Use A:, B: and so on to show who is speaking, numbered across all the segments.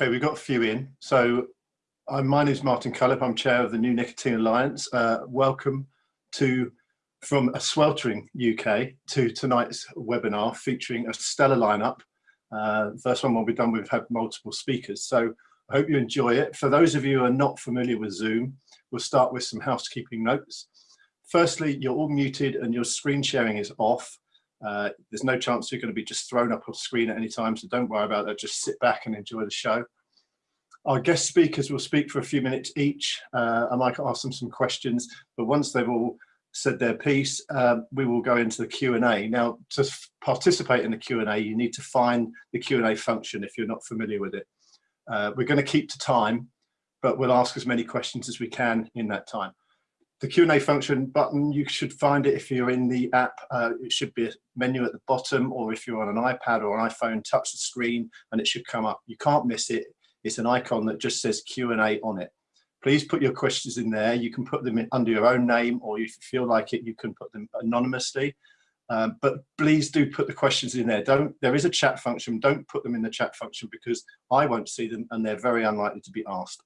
A: Okay, we've got a few in. So I'm, my name is Martin Cullip. I'm chair of the New Nicotine Alliance. Uh, welcome to from a sweltering UK to tonight's webinar featuring a stellar lineup. Uh, first one will be done, we've had multiple speakers. So I hope you enjoy it. For those of you who are not familiar with Zoom, we'll start with some housekeeping notes. Firstly, you're all muted and your screen sharing is off. Uh, there's no chance you're going to be just thrown up on screen at any time, so don't worry about that. Just sit back and enjoy the show. Our guest speakers will speak for a few minutes each. Uh, I might ask them some questions, but once they've all said their piece, uh, we will go into the Q&A. Now, to participate in the Q&A, you need to find the Q&A function if you're not familiar with it. Uh, we're going to keep to time, but we'll ask as many questions as we can in that time the Q&A function button, you should find it if you're in the app. Uh, it should be a menu at the bottom, or if you're on an iPad or an iPhone, touch the screen and it should come up. You can't miss it. It's an icon that just says Q&A on it. Please put your questions in there. You can put them under your own name, or if you feel like it, you can put them anonymously. Um, but please do put the questions in there. Don't. There is a chat function. Don't put them in the chat function because I won't see them, and they're very unlikely to be asked.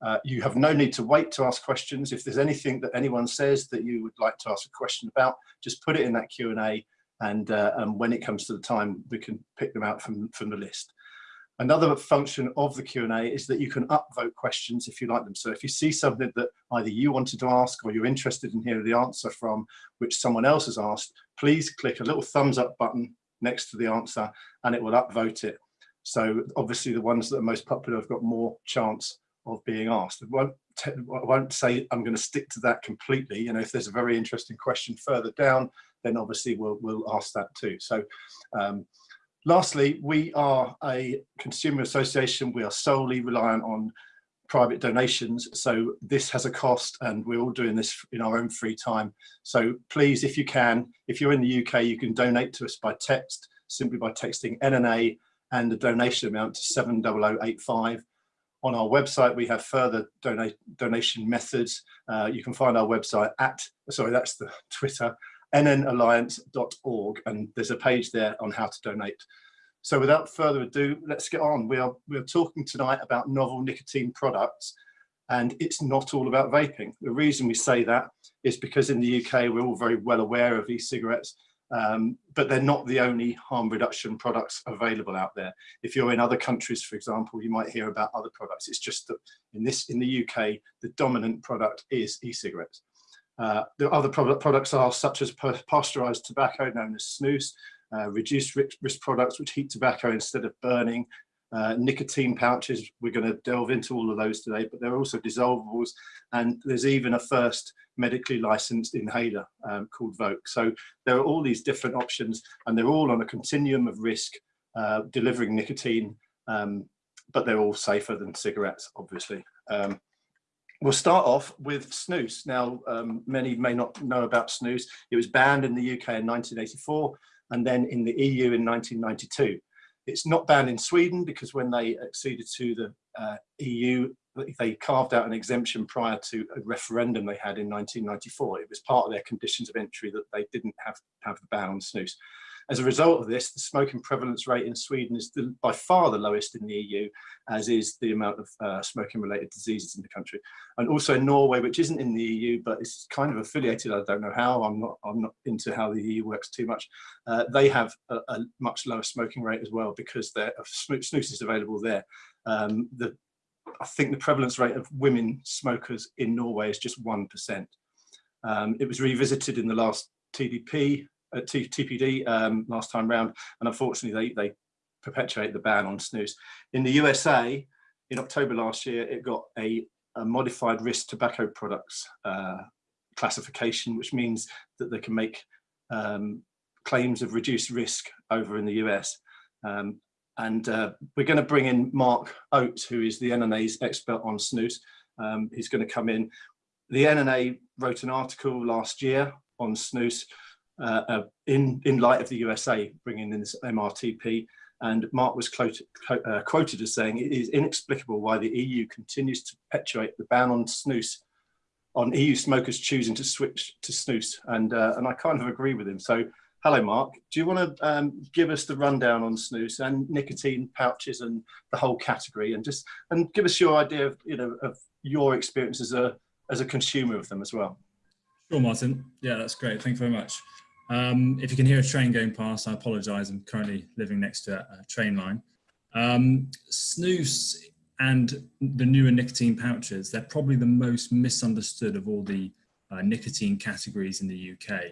A: Uh, you have no need to wait to ask questions. If there's anything that anyone says that you would like to ask a question about, just put it in that Q&A and, uh, and when it comes to the time, we can pick them out from, from the list. Another function of the Q&A is that you can upvote questions if you like them. So if you see something that either you wanted to ask or you're interested in hearing the answer from which someone else has asked, please click a little thumbs up button next to the answer and it will upvote it. So obviously the ones that are most popular have got more chance of being asked. I won't, I won't say I'm going to stick to that completely. You know, if there's a very interesting question further down, then obviously we'll, we'll ask that too. So um, lastly, we are a consumer association. We are solely reliant on private donations. So this has a cost and we're all doing this in our own free time. So please, if you can, if you're in the UK, you can donate to us by text, simply by texting NNA and the donation amount to 70085 on our website, we have further donate, donation methods. Uh, you can find our website at, sorry, that's the Twitter, nnalliance.org, and there's a page there on how to donate. So without further ado, let's get on. We are, we are talking tonight about novel nicotine products, and it's not all about vaping. The reason we say that is because in the UK, we're all very well aware of e-cigarettes, um, but they're not the only harm reduction products available out there. If you're in other countries, for example, you might hear about other products. It's just that in this in the UK, the dominant product is e-cigarettes. Uh, the other product, products are such as pasteurized tobacco, known as snus, uh, reduced risk products which heat tobacco instead of burning, uh, nicotine pouches, we're going to delve into all of those today, but there are also dissolvables, and there's even a first medically licensed inhaler um, called Voke. So there are all these different options, and they're all on a continuum of risk, uh, delivering nicotine, um, but they're all safer than cigarettes, obviously. Um, we'll start off with snus. Now, um, many may not know about snus. It was banned in the UK in 1984, and then in the EU in 1992. It's not banned in Sweden because when they acceded to the uh, EU, they carved out an exemption prior to a referendum they had in 1994. It was part of their conditions of entry that they didn't have have the ban on snus. As a result of this, the smoking prevalence rate in Sweden is the, by far the lowest in the EU, as is the amount of uh, smoking related diseases in the country. And also in Norway, which isn't in the EU, but is kind of affiliated, I don't know how, I'm not, I'm not into how the EU works too much. Uh, they have a, a, much lower smoking rate as well because snus is available there. Um, the, I think the prevalence rate of women smokers in Norway is just 1%. Um, it was revisited in the last TDP at TPD um, last time round, and unfortunately they, they perpetuate the ban on snus. In the USA, in October last year, it got a, a modified risk tobacco products uh, classification, which means that they can make um, claims of reduced risk over in the US. Um, and uh, we're going to bring in Mark Oates, who is the NNA's expert on snus. Um, he's going to come in. The NNA wrote an article last year on snus, uh, uh, in, in light of the USA bringing in this MRTP. And Mark was quoted, uh, quoted as saying, it is inexplicable why the EU continues to perpetuate the ban on snus, on EU smokers choosing to switch to snus. And, uh, and I kind of agree with him. So hello, Mark. Do you want to um, give us the rundown on snus and nicotine pouches and the whole category, and just and give us your idea of you know of your experience as a as a consumer of them as well?
B: Sure, Martin. Yeah, that's great. Thank you very much. Um, if you can hear a train going past, I apologise. I'm currently living next to a, a train line. Um, snus and the newer nicotine pouches, they're probably the most misunderstood of all the uh, nicotine categories in the UK.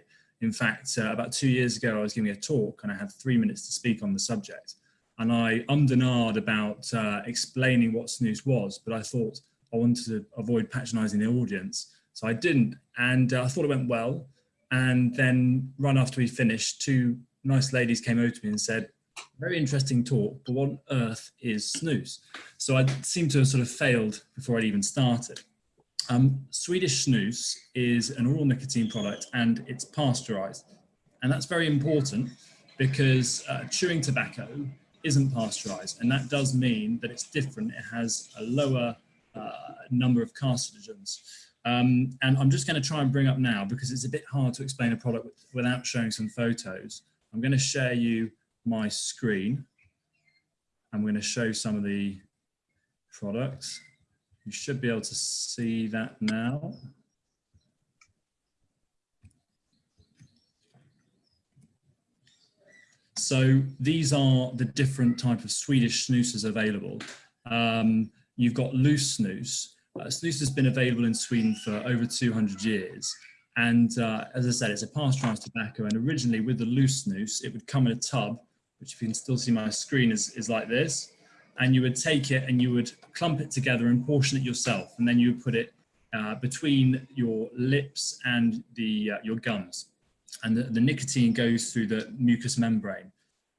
B: In fact, uh, about two years ago, I was giving a talk and I had three minutes to speak on the subject. And I ummed about uh, explaining what snus was, but I thought I wanted to avoid patronising the audience. So I didn't. And uh, I thought it went well. And then right after we finished, two nice ladies came over to me and said, very interesting talk, but what on earth is snus? So I seem to have sort of failed before I'd even started. Um, Swedish snus is an oral nicotine product and it's pasteurized. And that's very important because uh, chewing tobacco isn't pasteurized. And that does mean that it's different. It has a lower uh, number of carcinogens. Um, and I'm just going to try and bring up now because it's a bit hard to explain a product without showing some photos. I'm going to share you my screen. I'm going to show some of the products. You should be able to see that now. So these are the different type of Swedish snoozes available. Um, you've got loose snus. Uh, snus has been available in Sweden for over 200 years. And uh, as I said, it's a pasteurized tobacco. And originally with the loose noose, it would come in a tub which if you can still see my screen is, is like this. And you would take it and you would clump it together and portion it yourself. And then you would put it uh, between your lips and the, uh, your gums. And the, the nicotine goes through the mucous membrane.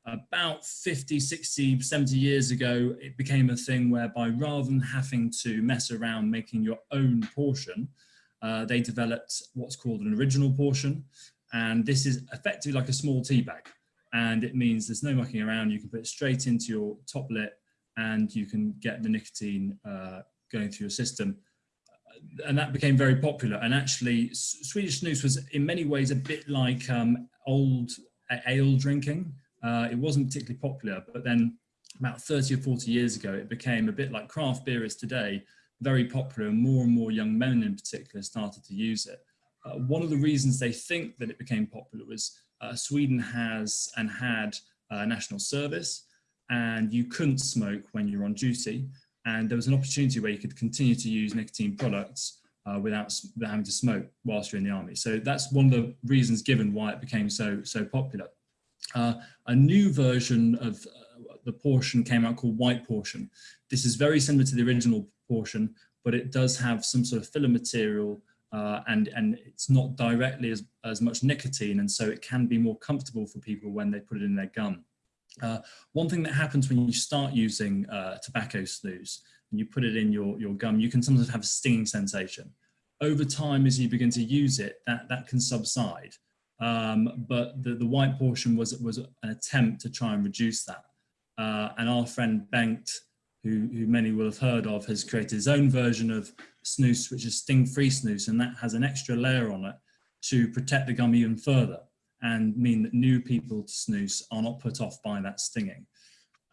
B: About 50, 60, 70 years ago, it became a thing whereby rather than having to mess around making your own portion, uh, they developed what's called an original portion. And this is effectively like a small tea bag and it means there's no mucking around. You can put it straight into your top lip and you can get the nicotine uh, going through your system. And that became very popular. And actually, Swedish snus was in many ways a bit like um, old ale drinking. Uh, it wasn't particularly popular, but then about 30 or 40 years ago, it became a bit like craft beer is today, very popular, and more and more young men in particular started to use it. Uh, one of the reasons they think that it became popular was uh, Sweden has and had uh, national service and you couldn't smoke when you're on duty. And there was an opportunity where you could continue to use nicotine products uh, without, without, having to smoke whilst you're in the army. So that's one of the reasons given why it became so, so popular. Uh, a new version of uh, the portion came out called white portion. This is very similar to the original portion, but it does have some sort of filler material uh, and, and it's not directly as, as much nicotine and so it can be more comfortable for people when they put it in their gum. Uh, one thing that happens when you start using uh, tobacco snus and you put it in your, your gum, you can sometimes have a stinging sensation. Over time, as you begin to use it, that, that can subside. Um, but the, the white portion was, was an attempt to try and reduce that. Uh, and our friend Bengt who, who many will have heard of, has created his own version of snus, which is sting-free snus, and that has an extra layer on it to protect the gum even further and mean that new people to snus are not put off by that stinging.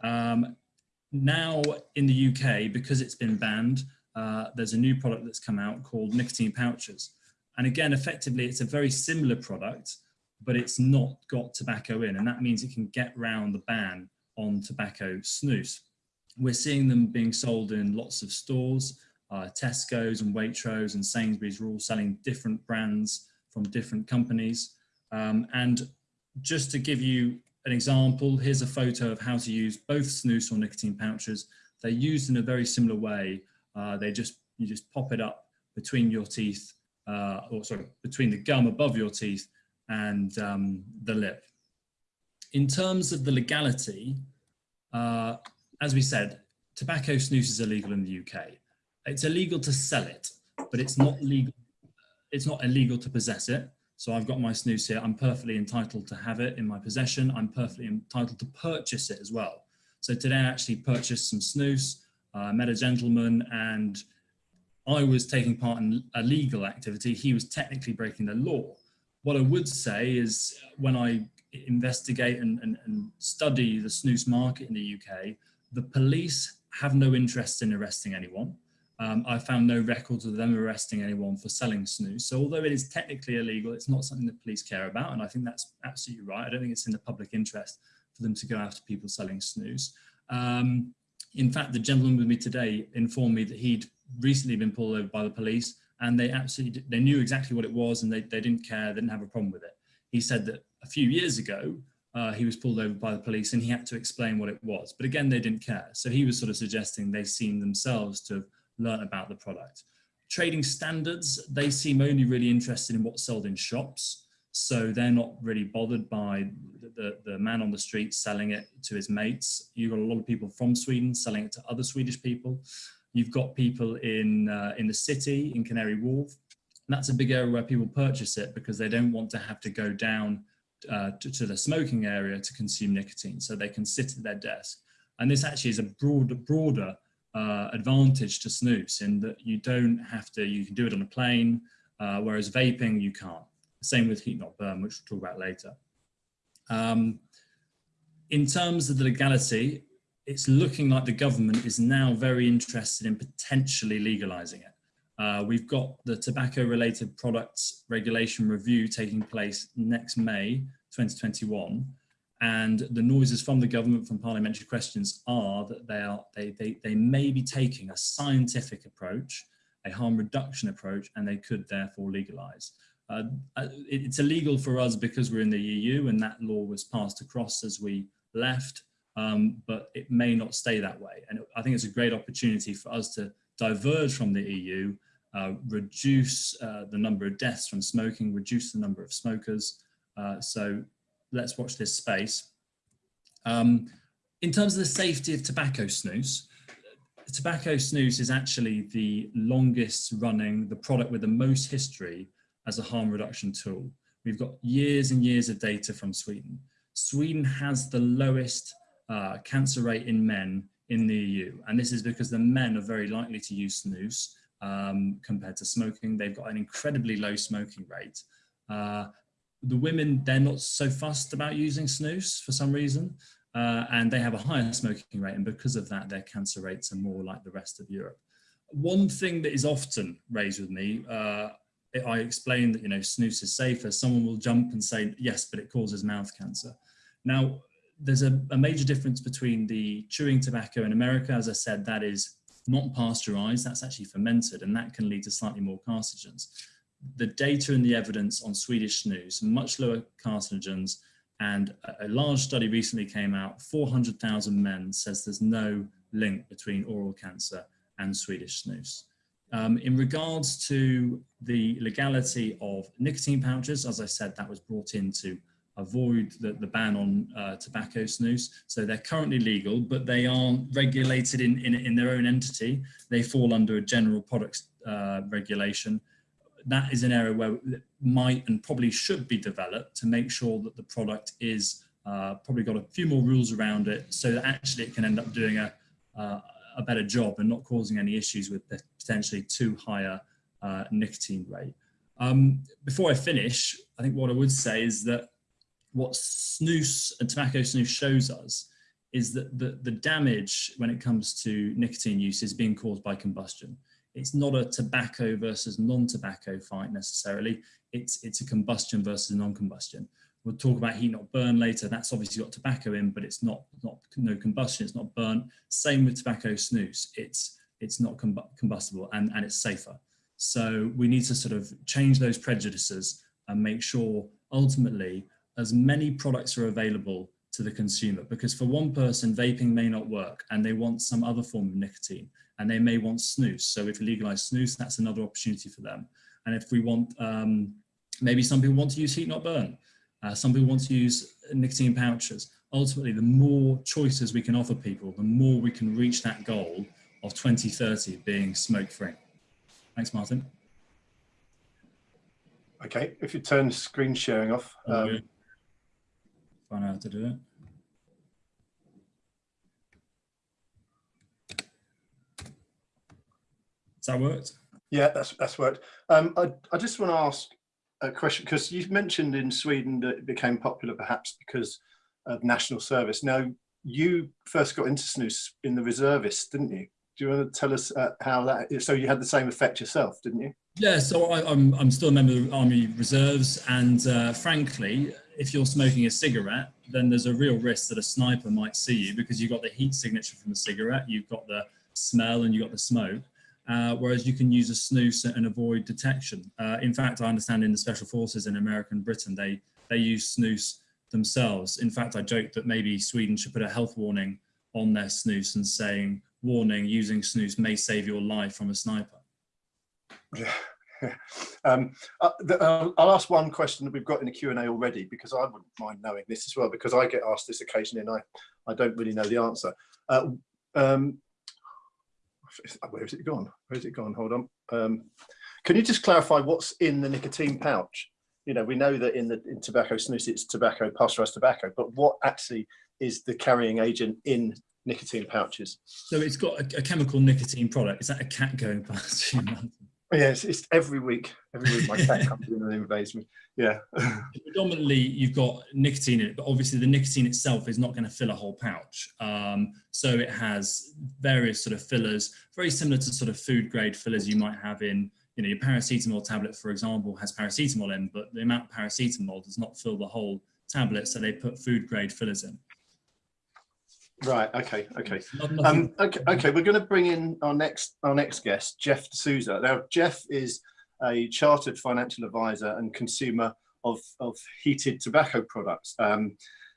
B: Um, now in the UK, because it's been banned, uh, there's a new product that's come out called nicotine pouches. And again, effectively, it's a very similar product, but it's not got tobacco in. And that means it can get round the ban on tobacco snus. We're seeing them being sold in lots of stores. Uh, Tesco's and Waitrose and Sainsbury's are all selling different brands from different companies. Um, and just to give you an example, here's a photo of how to use both snus or nicotine pouches. They're used in a very similar way. Uh, they just you just pop it up between your teeth, uh, or sorry, between the gum above your teeth and um, the lip. In terms of the legality, uh, as we said, tobacco snus is illegal in the UK. It's illegal to sell it, but it's not legal. It's not illegal to possess it. So I've got my snus here. I'm perfectly entitled to have it in my possession. I'm perfectly entitled to purchase it as well. So today I actually purchased some snus. Uh, met a gentleman and I was taking part in a legal activity. He was technically breaking the law. What I would say is when I investigate and, and, and study the snus market in the UK, the police have no interest in arresting anyone. Um, I found no records of them arresting anyone for selling snus. So although it is technically illegal, it's not something the police care about. And I think that's absolutely right. I don't think it's in the public interest for them to go after people selling snus. Um, in fact, the gentleman with me today informed me that he'd recently been pulled over by the police and they absolutely, they knew exactly what it was and they, they didn't care, they didn't have a problem with it. He said that a few years ago, uh, he was pulled over by the police and he had to explain what it was. But again, they didn't care. So he was sort of suggesting they seem themselves to have learned about the product. Trading standards, they seem only really interested in what's sold in shops. So they're not really bothered by the, the, the, man on the street selling it to his mates. You've got a lot of people from Sweden selling it to other Swedish people. You've got people in, uh, in the city, in Canary Wharf. And that's a big area where people purchase it because they don't want to have to go down uh, to, to, the smoking area to consume nicotine. So they can sit at their desk. And this actually is a broader, broader uh, advantage to snus in that you don't have to, you can do it on a plane, uh, whereas vaping, you can't. Same with heat not burn, which we'll talk about later. Um, in terms of the legality, it's looking like the government is now very interested in potentially legalizing it. Uh, we've got the tobacco related products regulation review taking place next May 2021 and the noises from the government from parliamentary questions are that they are they, they, they may be taking a scientific approach a harm reduction approach and they could therefore legalize. Uh, uh it's illegal for us because we're in the EU and that law was passed across as we left um, but it may not stay that way. And I think it's a great opportunity for us to diverge from the EU, uh, reduce uh, the number of deaths from smoking, reduce the number of smokers. Uh, so let's watch this space. Um, in terms of the safety of tobacco snus, tobacco snus is actually the longest running, the product with the most history as a harm reduction tool. We've got years and years of data from Sweden. Sweden has the lowest uh, cancer rate in men in the EU. And this is because the men are very likely to use snus um, compared to smoking. They've got an incredibly low smoking rate. Uh, the women, they're not so fussed about using snus for some reason, uh, and they have a higher smoking rate. And because of that, their cancer rates are more like the rest of Europe. One thing that is often raised with me, uh, I explain that, you know, snus is safer. Someone will jump and say, yes, but it causes mouth cancer. Now, there's a, a, major difference between the chewing tobacco in America. As I said, that is not pasteurized, that's actually fermented, and that can lead to slightly more carcinogens. The data and the evidence on Swedish snus, much lower carcinogens, and a, large study recently came out, 400,000 men says there's no link between oral cancer and Swedish snus. Um, in regards to the legality of nicotine pouches, as I said, that was brought into avoid the, the ban on uh, tobacco snus. So they're currently legal, but they aren't regulated in, in, in their own entity. They fall under a general products uh, regulation. That is an area where it might and probably should be developed to make sure that the product is uh, probably got a few more rules around it so that actually it can end up doing a, uh, a better job and not causing any issues with potentially too higher uh, nicotine rate. Um, before I finish, I think what I would say is that what snus and tobacco snus shows us is that the, the damage when it comes to nicotine use is being caused by combustion. It's not a tobacco versus non-tobacco fight necessarily. It's, it's a combustion versus non-combustion. We'll talk about heat not burn later. That's obviously got tobacco in, but it's not, not no combustion. It's not burnt. Same with tobacco snus. It's, it's not combustible and, and it's safer. So we need to sort of change those prejudices and make sure ultimately as many products are available to the consumer because for one person vaping may not work and they want some other form of nicotine and they may want snus. So if we legalize snus that's another opportunity for them. And if we want um, maybe some people want to use heat not burn. Uh, some people want to use nicotine pouches. Ultimately the more choices we can offer people the more we can reach that goal of 2030 being smoke free thanks martin.
A: Okay if you turn screen sharing off um,
B: find out how to do it. Has that worked?
A: Yeah, that's that's worked. Um, I, I just want to ask a question because you mentioned in Sweden that it became popular perhaps because of national service. Now, you first got into snus in the reservists, didn't you? Do you want to tell us uh, how that? So you had the same effect yourself, didn't you?
B: Yeah, so I, am I'm, I'm still a member of the Army Reserves, and uh, frankly, if you're smoking a cigarette, then there's a real risk that a sniper might see you because you've got the heat signature from the cigarette, you've got the smell, and you've got the smoke. Uh, whereas you can use a snus and avoid detection. Uh, in fact, I understand in the special forces in America and Britain, they, they use snus themselves. In fact, I joked that maybe Sweden should put a health warning on their snus and saying, warning, using snus may save your life from a sniper.
A: um, uh, the, uh, I'll ask one question that we've got in the Q&A already because I wouldn't mind knowing this as well because I get asked this occasionally and I, I don't really know the answer. Uh, um, where is it gone? Where is it gone? Hold on. Um, can you just clarify what's in the nicotine pouch? You know, we know that in the in tobacco snus, it's tobacco, pasteurized tobacco, but what actually is the carrying agent in nicotine pouches?
B: So it's got a, a chemical nicotine product. Is that a cat going past you?
A: Yes, it's every week. Every week my cat comes in and invades me. Yeah.
B: Predominantly, you've got nicotine in it, but obviously the nicotine itself is not going to fill a whole pouch. Um, so it has various sort of fillers, very similar to sort of food grade fillers you might have in, you know, your paracetamol tablet, for example, has paracetamol in, but the amount of paracetamol does not fill the whole tablet. So they put food grade fillers in.
A: Right. Okay. Okay. Um, okay. Okay. We're going to bring in our next our next guest, Jeff D'Souza. Now, Jeff is a chartered financial advisor and consumer of of heated tobacco products. Um,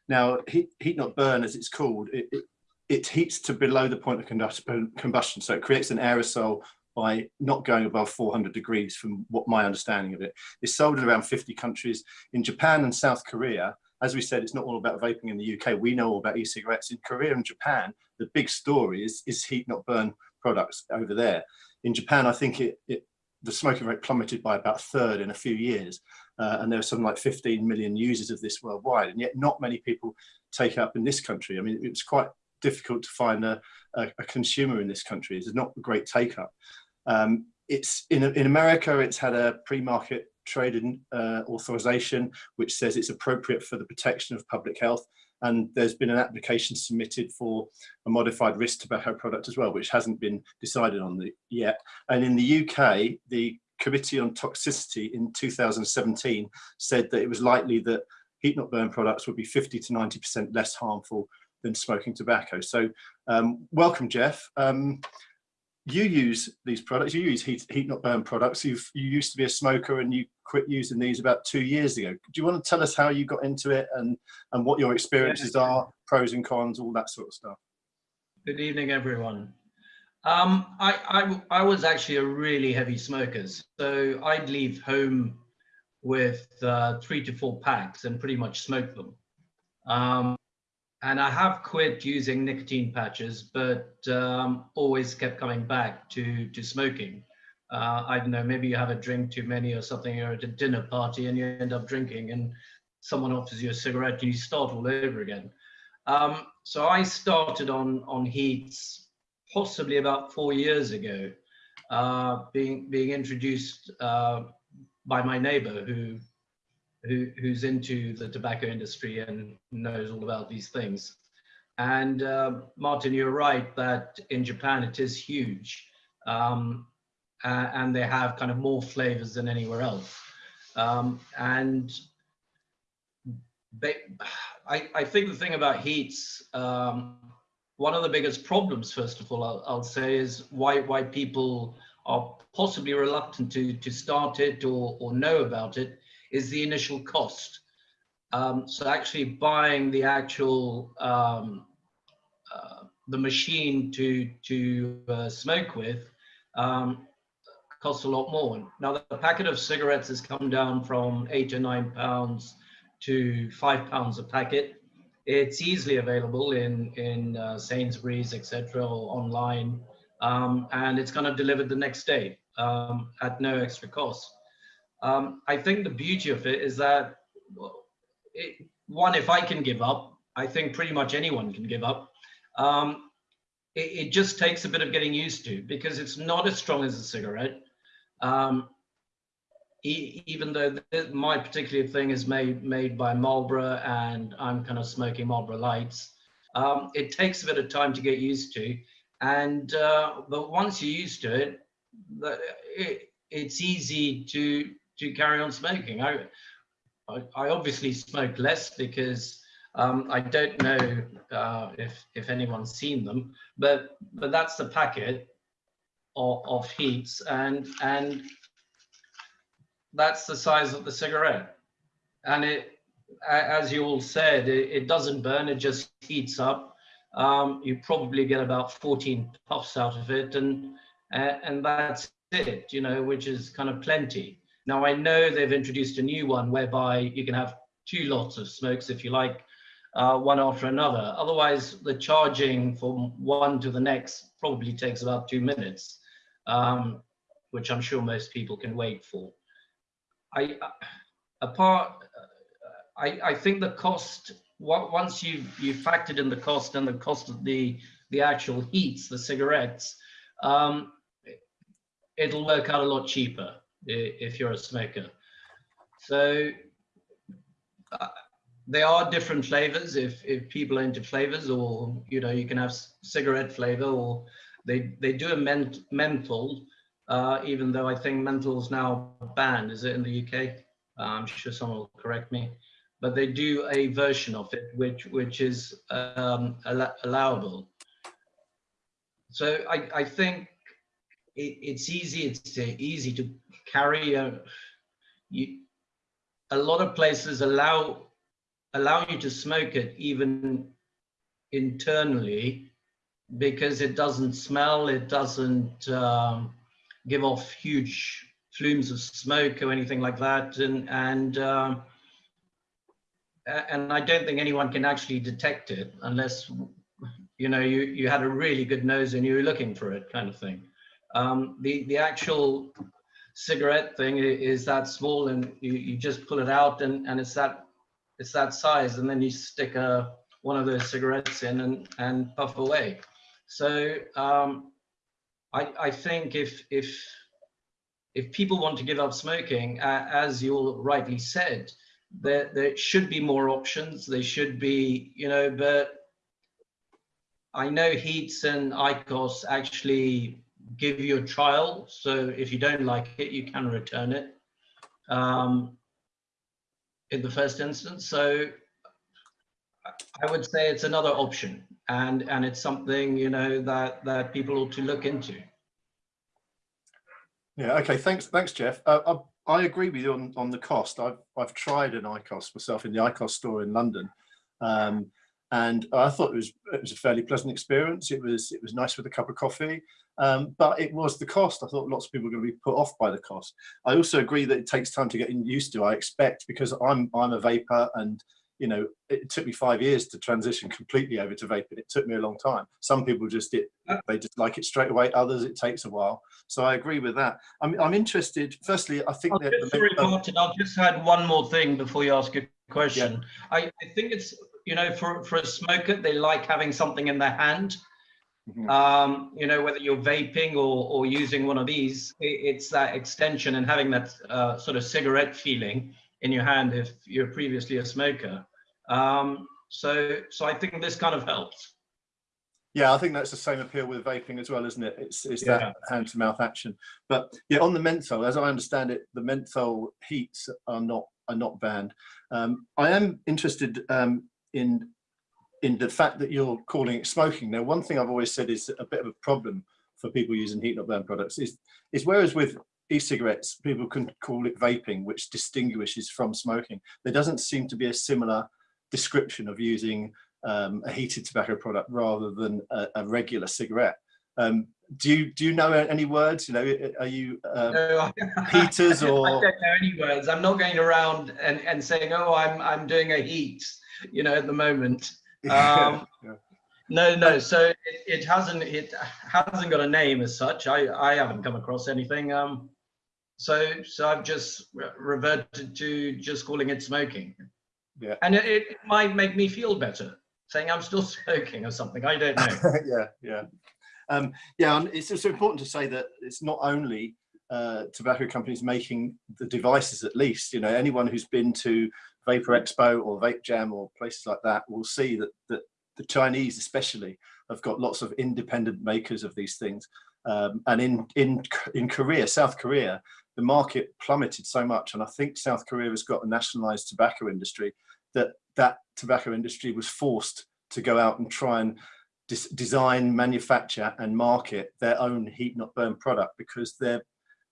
A: now, heat, heat not burn, as it's called, it, it, it heats to below the point of combustion, so it creates an aerosol by not going above 400 degrees from what my understanding of it. It's sold in around 50 countries. In Japan and South Korea, as we said, it's not all about vaping in the UK. We know all about e-cigarettes. In Korea and Japan, the big story is, is heat not burn products over there. In Japan, I think it, it the smoking rate plummeted by about a third in a few years. Uh, and there are something like 15 million users of this worldwide. And yet not many people take up in this country. I mean, it was quite difficult to find a, a, a consumer in this country. There's not a great take up. Um, it's in, in America, it's had a pre-market trade uh, authorization, which says it's appropriate for the protection of public health. And there's been an application submitted for a modified risk tobacco product as well, which hasn't been decided on the, yet. And in the UK, the Committee on Toxicity in 2017 said that it was likely that heat not burn products would be 50 to 90% less harmful than smoking tobacco. So um, welcome, Jeff. Um, you use these products, you use heat, heat not burn products. You've, you used to be a smoker and you quit using these about two years ago. Do you want to tell us how you got into it and, and what your experiences are, pros and cons, all that sort of stuff?
C: Good evening, everyone. Um, I, I, I was actually a really heavy smoker. So I'd leave home with uh, three to four packs and pretty much smoke them. Um, and I have quit using nicotine patches, but um, always kept coming back to to smoking. Uh, I don't know, maybe you have a drink too many or something, you're at a dinner party and you end up drinking, and someone offers you a cigarette and you start all over again. Um, so I started on on HEETS possibly about four years ago, uh, being being introduced uh, by my neighbor who who, who's into the tobacco industry and knows all about these things. And uh, Martin, you're right that in Japan it is huge. Um, and they have kind of more flavors than anywhere else. Um, and they, I, I, think the thing about HEETS, um, one of the biggest problems, first of all, I'll, I'll, say is why, why people are possibly reluctant to, to start it or, or know about it is the initial cost. Um, so actually buying the actual um, uh, the machine to to uh, smoke with um, costs a lot more. Now the packet of cigarettes has come down from eight or nine pounds to five pounds a packet. It's easily available in in uh, Sainsbury's, etc., or online, um, and it's kind of delivered the next day um, at no extra cost. Um, I think the beauty of it is that, it, one, if I can give up, I think pretty much anyone can give up. Um, it, it, just takes a bit of getting used to because it's not as strong as a cigarette. Um, even though th my particular thing is made made by Marlboro and I'm kind of smoking Marlboro Lights, um, it takes a bit of time to get used to. And uh, but once you're used to it, it, it's easy to to carry on smoking. I I, I obviously smoke less because um, I don't know uh, if if anyone's seen them, but but that's the packet of, of HEETS and and that's the size of the cigarette. And it, as you all said, it, it doesn't burn, it just heats up. Um, you probably get about 14 puffs out of it and, and that's it, you know, which is kind of plenty. Now I know they've introduced a new one whereby you can have two lots of smokes if you like, uh, one after another. Otherwise, the charging from one to the next probably takes about two minutes, um, which I'm sure most people can wait for. I apart, I, I think the cost once you you factored in the cost and the cost of the the actual HEETS, the cigarettes, um, it'll work out a lot cheaper if you're a smoker. So uh, there are different flavors if if people are into flavors, or you know you can have cigarette flavor, or they they do a ment menthol uh, even though I think menthol is now banned. Is it in the UK? Uh, I'm sure someone will correct me. But they do a version of it, which which is um, al allowable. So I, I think it, it's easy. It's easy to carry. A, you, a lot of places allow allow you to smoke it even internally because it doesn't smell. It doesn't. Um, give off huge flumes of smoke or anything like that. And, and, um, and I don't think anyone can actually detect it unless, you know, you, you had a really good nose and you were looking for it kind of thing. Um, the, the actual cigarette thing is that small and you, you just pull it out and, and it's that it's that size and then you stick a, one of those cigarettes in and, and puff away. So um, I, I think if if if people want to give up smoking, uh, as you all rightly said, there there should be more options. There should be, you know, but I know HEETS and IQOS actually give you a trial. So if you don't like it, you can return it um, in the first instance. So I would say it's another option and and it's something you know that that people ought to look into.
A: Yeah okay thanks thanks jeff. Uh, I, I, agree with you on on the cost. I've i've tried an IQOS myself in the IQOS store in london um, and i thought it was it was a fairly pleasant experience. It was it was nice with a cup of coffee um, but it was the cost i thought lots of people were going to be put off by the cost i also agree that it takes time to get used to i expect because i'm i'm a vaper and you know, it took me five years to transition completely over to vaping. It took me a long time. Some people just it, they just like it straight away. Others, it takes a while. So I agree with that. I'm, I'm interested. Firstly, I think
C: that. Just, sorry, Martin, I'll just add one more thing before you ask a question. Yeah. I, I think it's, you know, for, for a smoker, they like having something in their hand. Mm -hmm. um, you know, whether you're vaping or, or using one of these, it, it's that extension and having that uh, sort of cigarette feeling in your hand if you're previously a smoker. Um, so, so I think this kind of helps.
A: Yeah, I think that's the same appeal with vaping as well, isn't it? It's, it's yeah. that hand to mouth action. But yeah, on the menthol, as I understand it, the menthol HEETS are not are not banned. Um, I am interested um, in in the fact that you're calling it smoking. Now, one thing I've always said is a bit of a problem for people using heat not burn products is is whereas with e-cigarettes, people can call it vaping, which distinguishes from smoking. There doesn't seem to be a similar description of using um, a heated tobacco product rather than a, a regular cigarette. Um, do you do you know any words? You know, are you uh, no, heaters or?
C: I don't know any words. I'm not going around and, and saying, oh, I'm I'm doing a heat. You know, at the moment. Um, yeah. No, no. So it, it hasn't it hasn't got a name as such. I I haven't come across anything. Um, so so I've just reverted to just calling it smoking. Yeah. And it, it might make me feel better saying I'm still smoking or something. I don't know.
A: yeah, yeah. Um, yeah, and it's also important to say that it's not only uh, tobacco companies making the devices at least. You know, anyone who's been to Vaper Expo or Vape Jam or places like that will see that, that the Chinese especially have got lots of independent makers of these things. Um, and in, in, in Korea, South Korea, the market plummeted so much. And I think South Korea has got a nationalized tobacco industry that that tobacco industry was forced to go out and try and design, manufacture and market their own heat not burn product because their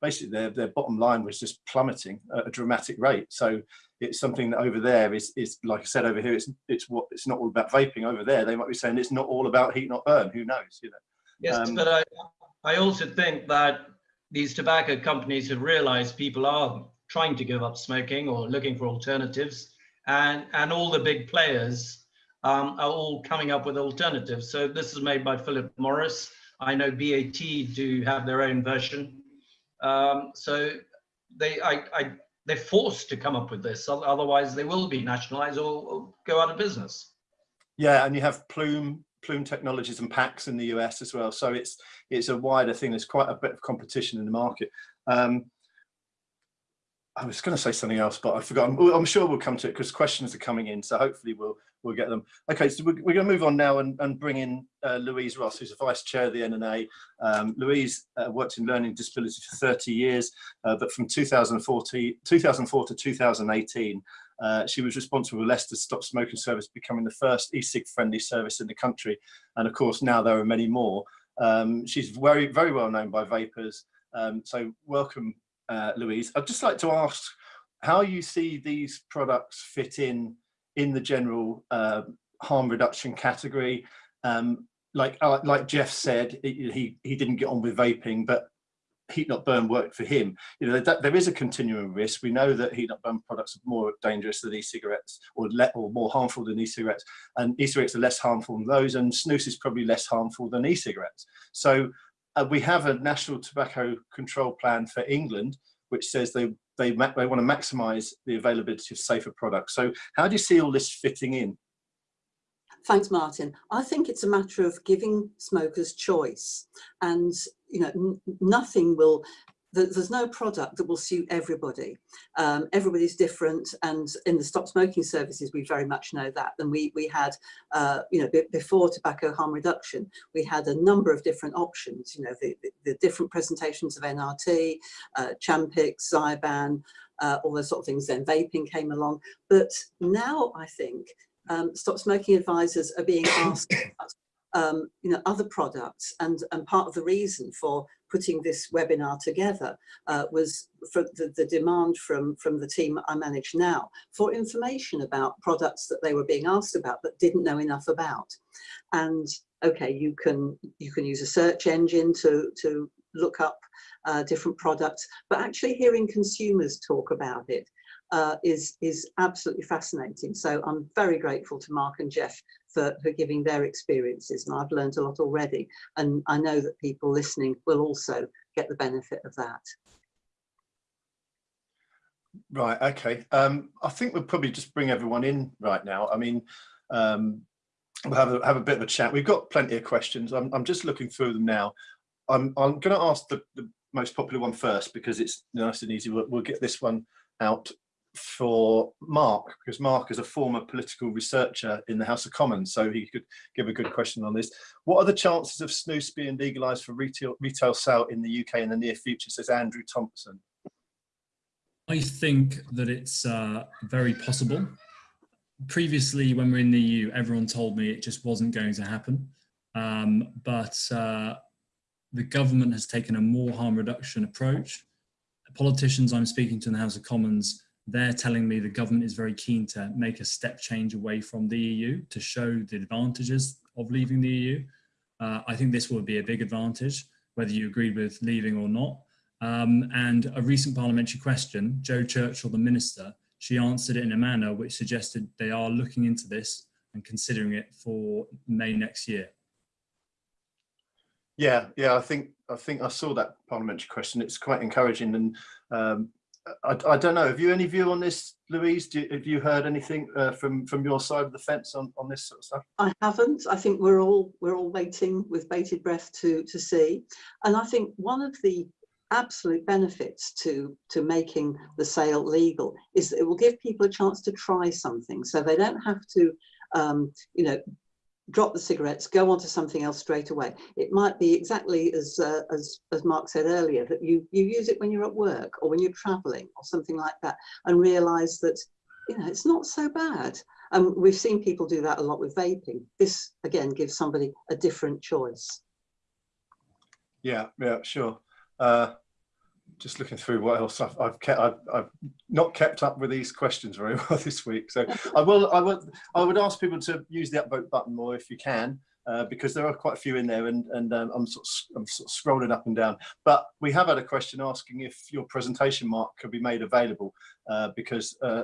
A: basically their, their bottom line was just plummeting at a dramatic rate. So it's something that over there is, is like I said over here, it's it's what it's not all about vaping. Over there, they might be saying it's not all about heat not burn. Who knows? You know.
C: Yes, um, but I I also think that these tobacco companies have realized people are trying to give up smoking or looking for alternatives, and and all the big players um, are all coming up with alternatives. So this is made by Philip Morris. I know BAT do have their own version. Um, so they, I, I, they're forced to come up with this, otherwise they will be nationalized or, or go out of business.
A: Yeah, and you have Plume, Plume Technologies and PAX in the US as well. So it's it's a wider thing. There's quite a bit of competition in the market. Um, I was going to say something else, but I forgot. I'm, sure we'll come to it because questions are coming in. So hopefully we'll we'll get them. Okay, so we're, we're going to move on now and, and bring in uh, Louise Ross, who's the vice chair of the NNA. Um, Louise uh, worked in learning disability for 30 years, uh, but from 2014, 2004 to 2018, uh, she was responsible for Leicester's Stop Smoking Service becoming the first e-cig friendly service in the country. And of course, now there are many more. Um, she's very, very well known by vapers. Um, so welcome, uh, Louise. I'd just like to ask how you see these products fit in in the general uh, harm reduction category. Um, like uh, like Jeff said, he he didn't get on with vaping, but heat not burn worked for him. You know that there is a continuum risk. We know that heat not burn products are more dangerous than e-cigarettes, or or more harmful than e-cigarettes, and e-cigarettes are less harmful than those, and snus is probably less harmful than e-cigarettes. So uh, we have a national tobacco control plan for England, which says they they, they want to maximize the availability of safer products. So how do you see all this fitting in?
D: Thanks, Martin. I think it's a matter of giving smokers choice and, you know, nothing will there's no product that will suit everybody. Um, everybody's different, and in the stop smoking services, we very much know that. And we we had, uh, you know, before tobacco harm reduction, we had a number of different options. You know, the, the, the different presentations of NRT, uh, Champix, Zyban, uh, all those sort of things. Then vaping came along, but now I think um, stop smoking advisors are being asked um, you know, other products. And, and part of the reason for putting this webinar together uh, was for the, the, demand from, from the team I manage now for information about products that they were being asked about but didn't know enough about. And okay, you can, you can use a search engine to, to look up uh, different products, but actually hearing consumers talk about it uh, is, is absolutely fascinating. So I'm very grateful to Mark and Jeff for, for giving their experiences and I've learned a lot already. And I know that people listening will also get the benefit of that.
A: Right, okay. Um, I think we'll probably just bring everyone in right now. I mean, um, we'll have a, have a bit of a chat. We've got plenty of questions. I'm, I'm just looking through them now. I'm, I'm going to ask the, the most popular one first because it's nice and easy. We'll, we'll get this one out for Mark, because Mark is a former political researcher in the House of Commons, so he could give a good question on this. What are the chances of snus being legalised for retail, retail sale in the UK in the near future, says Andrew Thompson?
B: I think that it's uh, very possible. Previously, when we are in the EU, everyone told me it just wasn't going to happen. Um, but uh, the government has taken a more harm reduction approach. Politicians I'm speaking to in the House of Commons they're telling me the government is very keen to make a step change away from the EU to show the advantages of leaving the EU. Uh, I think this will be a big advantage, whether you agree with leaving or not. Um, and a recent parliamentary question, Jo Churchill, the minister, she answered it in a manner which suggested they are looking into this and considering it for May next year.
A: Yeah, yeah, I think I think I saw that parliamentary question. It's quite encouraging, and um, I, I, don't know. Have you any view on this, Louise? Have you heard anything uh, from from your side of the fence on on this sort of stuff?
D: I haven't. I think we're all we're all waiting with bated breath to to see. And I think one of the absolute benefits to to making the sale legal is that it will give people a chance to try something so they don't have to um, you know drop the cigarettes go on to something else straight away. It might be exactly as uh, as as mark said earlier that you you use it when you're at work or when you're traveling or something like that and realize that you know it's not so bad. And we've seen people do that a lot with vaping. This again gives somebody a different choice.
A: Yeah, yeah, sure. Uh, just looking through what else I've, I've kept. I've, I've not kept up with these questions very well this week. So I will. I will. I would ask people to use the upvote button more if you can, uh, because there are quite a few in there, and and um, I'm sort of I'm sort of scrolling up and down. But we have had a question asking if your presentation mark could be made available, uh, because. Uh,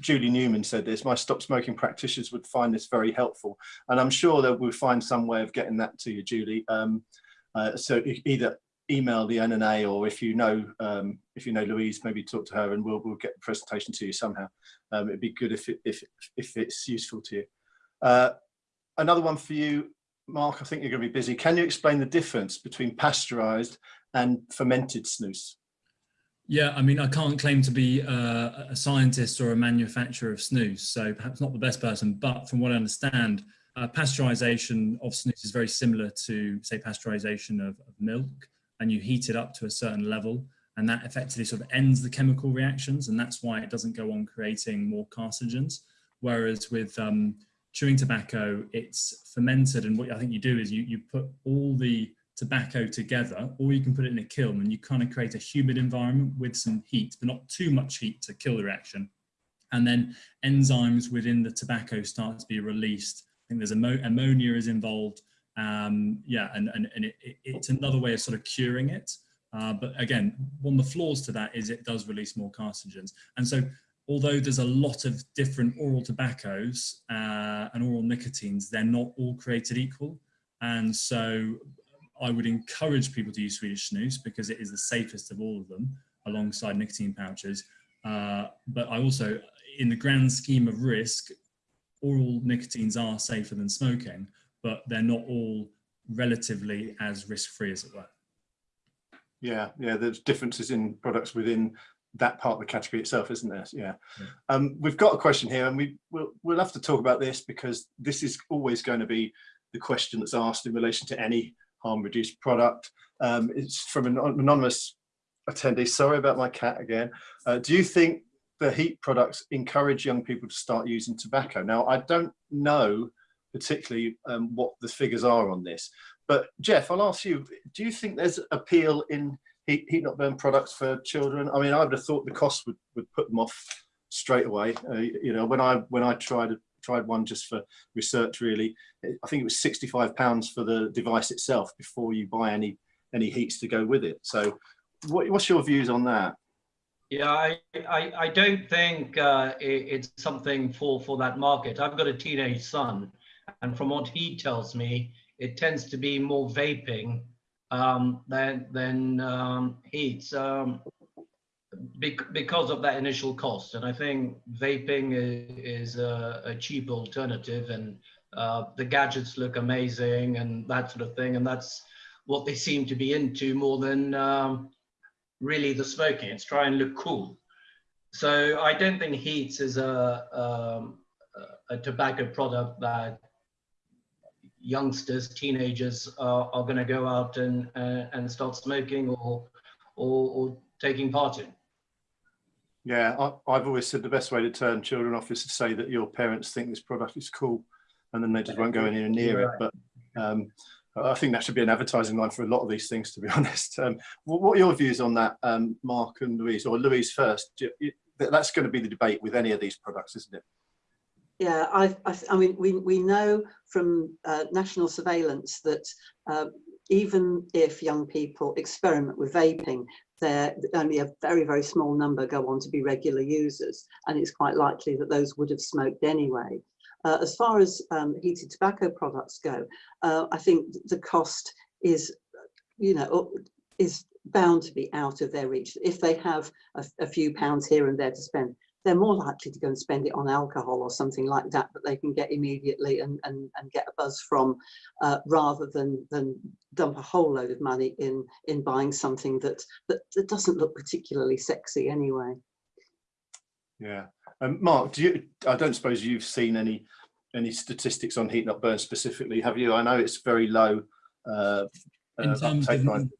A: Julie Newman said this, my stop smoking practitioners would find this very helpful. And I'm sure that we'll find some way of getting that to you, Julie. Um, uh, so either email the NNA or if you know um, if you know Louise, maybe talk to her and we'll we'll get the presentation to you somehow. Um, it'd be good if it, if if it's useful to you. Uh, another one for you, Mark. I think you're going to be busy. Can you explain the difference between pasteurized and fermented snus?
B: Yeah, I mean, I can't claim to be uh, a scientist or a manufacturer of snus, so perhaps not the best person, but from what I understand, uh, pasteurization of snus is very similar to, say, pasteurization of, of milk, and you heat it up to a certain level, and that effectively sort of ends the chemical reactions, and that's why it doesn't go on creating more carcinogens. Whereas with um, chewing tobacco, it's fermented, and what I think you do is you, you put all the tobacco together, or you can put it in a kiln and you kind of create a humid environment with some heat, but not too much heat to kill the reaction. And then enzymes within the tobacco start to be released. I think there's ammo ammonia is involved. Um, yeah, and, and, and it, it, it's another way of sort of curing it. Uh, but again, one of the flaws to that is it does release more carcinogens. And so although there's a lot of different oral tobaccos uh, and oral nicotines, they're not all created equal. And so I would encourage people to use Swedish snus because it is the safest of all of them alongside nicotine pouches. Uh, but I also, in the grand scheme of risk, oral nicotines are safer than smoking, but they're not all relatively as risk-free as it were.
A: Yeah, yeah. There's differences in products within that part of the category itself, isn't there? Yeah.
B: Yeah.
A: Um, we've got a question here, and we we'll, we'll have to talk about this because this is always going to be the question that's asked in relation to any harm reduced product. Um, it's from an anonymous attendee. Sorry about my cat again. Uh, do you think the heat products encourage young people to start using tobacco? Now, I don't know particularly um, what the figures are on this, but Jeff, I'll ask you, do you think there's appeal in heat, heat not burn products for children? I mean, I would have thought the cost would, would put them off straight away. Uh, you know, when I when I tried tried one just for research, really, I think it was 65 pounds for the device itself before you buy any any HEETS to go with it. So, what, what's your views on that?
C: Yeah, I, I, I don't think uh, it, it's something for, for that market. I've got a teenage son, and from what he tells me, it tends to be more vaping um, than, than um, HEETS um, bec- because of that initial cost. And I think vaping is, a, a cheap alternative, and uh, the gadgets look amazing and that sort of thing. And that's what they seem to be into more than um, really the smoking. It's try and look cool. So I don't think HEETS is a, um, a tobacco product that youngsters, teenagers are, are going to go out and uh, and start smoking or, or, or taking part in.
A: Yeah, I, I've always said the best way to turn children off is to say that your parents think this product is cool, and then they just won't go anywhere near it. But um, I think that should be an advertising line for a lot of these things, to be honest. Um, what, are your views on that, um, Mark and Louise, or Louise first? You, that's going to be the debate with any of these products, isn't it?
D: Yeah, I, I, I mean, we, we know from uh, national surveillance that uh, even if young people experiment with vaping, there only a very, very small number go on to be regular users, and it's quite likely that those would have smoked anyway. Uh, as far as um, heated tobacco products go, uh, I think the cost is, you know, is bound to be out of their reach. If they have a, a few pounds here and there to spend, they're more likely to go and spend it on alcohol or something like that that they can get immediately and, and, and get a buzz from uh, rather than, than dump a whole load of money in, in buying something that, that, that doesn't look particularly sexy anyway.
A: Yeah. Um, Mark, do you, I don't suppose you've seen any any statistics on heat not burn specifically, have you? I know it's very low. Uh,
B: in
A: uh,
B: terms
A: uptake
B: of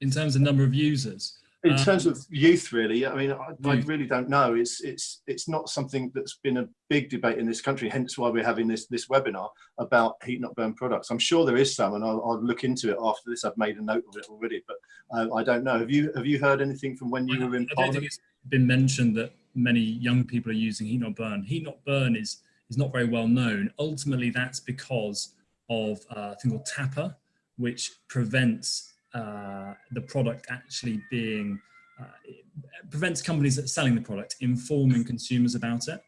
B: in terms of number of users.
A: In
B: Uh,
A: terms of youth, really, I mean, I, I really don't know. It's it's it's not something that's been a big debate in this country. Hence, why we're having this this webinar about heat not burn products. I'm sure there is some, and I'll, I'll look into it after this. I've made a note of it already, but uh, I don't know. Have you have you heard anything from when you
B: I,
A: were in
B: I don't think it's been mentioned that many young people are using heat not burn. Heat not burn is is not very well known. Ultimately, that's because of uh, a thing called TAPA, which prevents uh, the product actually being uh, prevents companies that selling the product informing consumers about it.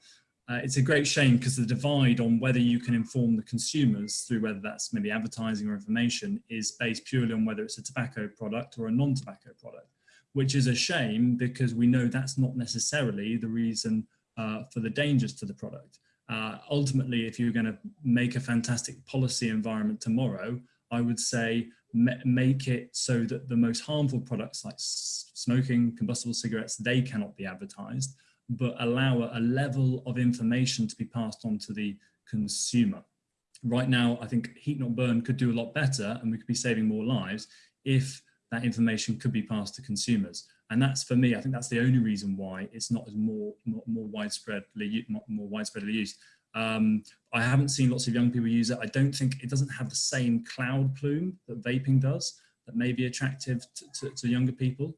B: Uh, it's a great shame because the divide on whether you can inform the consumers through whether that's maybe advertising or information is based purely on whether it's a tobacco product or a non-tobacco product which is a shame because we know that's not necessarily the reason uh, for the dangers to the product. Uh, ultimately, if you're going to make a fantastic policy environment tomorrow, I would say make it so that the most harmful products like smoking, combustible cigarettes, they cannot be advertised, but allow a, level of information to be passed on to the consumer. Right now, I think Heat Not Burn could do a lot better and we could be saving more lives if that information could be passed to consumers. And that's for me, I think that's the only reason why it's not as more more, more widespreadly more, more widespreadly used. Um, I haven't seen lots of young people use it. I don't think it doesn't have the same cloud plume that vaping does that may be attractive to, to, to younger people.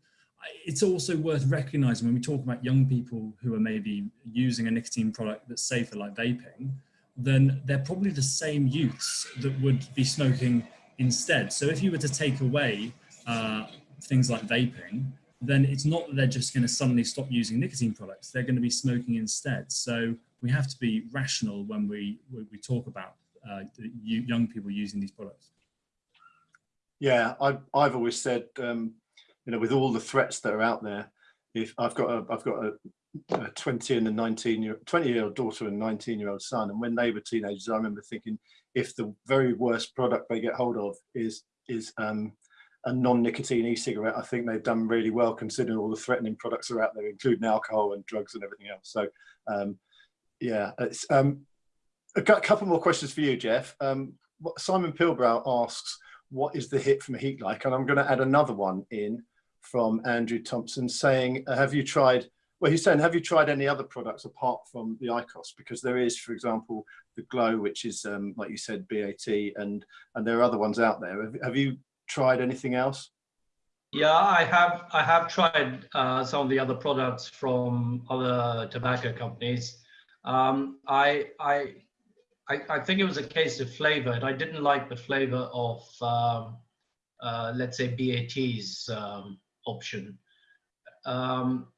B: It's also worth recognizing when we talk about young people who are maybe using a nicotine product that's safer like vaping, then they're probably the same youths that would be smoking instead. So if you were to take away uh, things like vaping, then it's not that they're just going to suddenly stop using nicotine products. They're going to be smoking instead. So we have to be rational when we when we talk about uh, young people using these products.
A: Yeah, I've I've always said, um, you know, with all the threats that are out there, if I've got a I've got a, a 20 and a 19 year 20 year old daughter and 19 year old son, and when they were teenagers, I remember thinking, if the very worst product they get hold of is is um, a non-nicotine e-cigarette, I think they've done really well considering all the threatening products are out there, including alcohol and drugs and everything else. So, um, yeah, it's um, a couple more questions for you, Jeff. Um, Simon Pilbrow asks, what is the hit from heat like? And I'm going to add another one in from Andrew Thompson saying, uh, have you tried, well, he's saying, have you tried any other products apart from the IQOS? Because there is, for example, the glo, which is, um, like you said, BAT, and, and there are other ones out there. Have, have you tried anything else?
C: Yeah, I have. I have tried uh, some of the other products from other tobacco companies. Um, I, I, I, I think it was a case of flavor, and I didn't like the flavor of, um, uh, let's say, BAT's um, option. Um,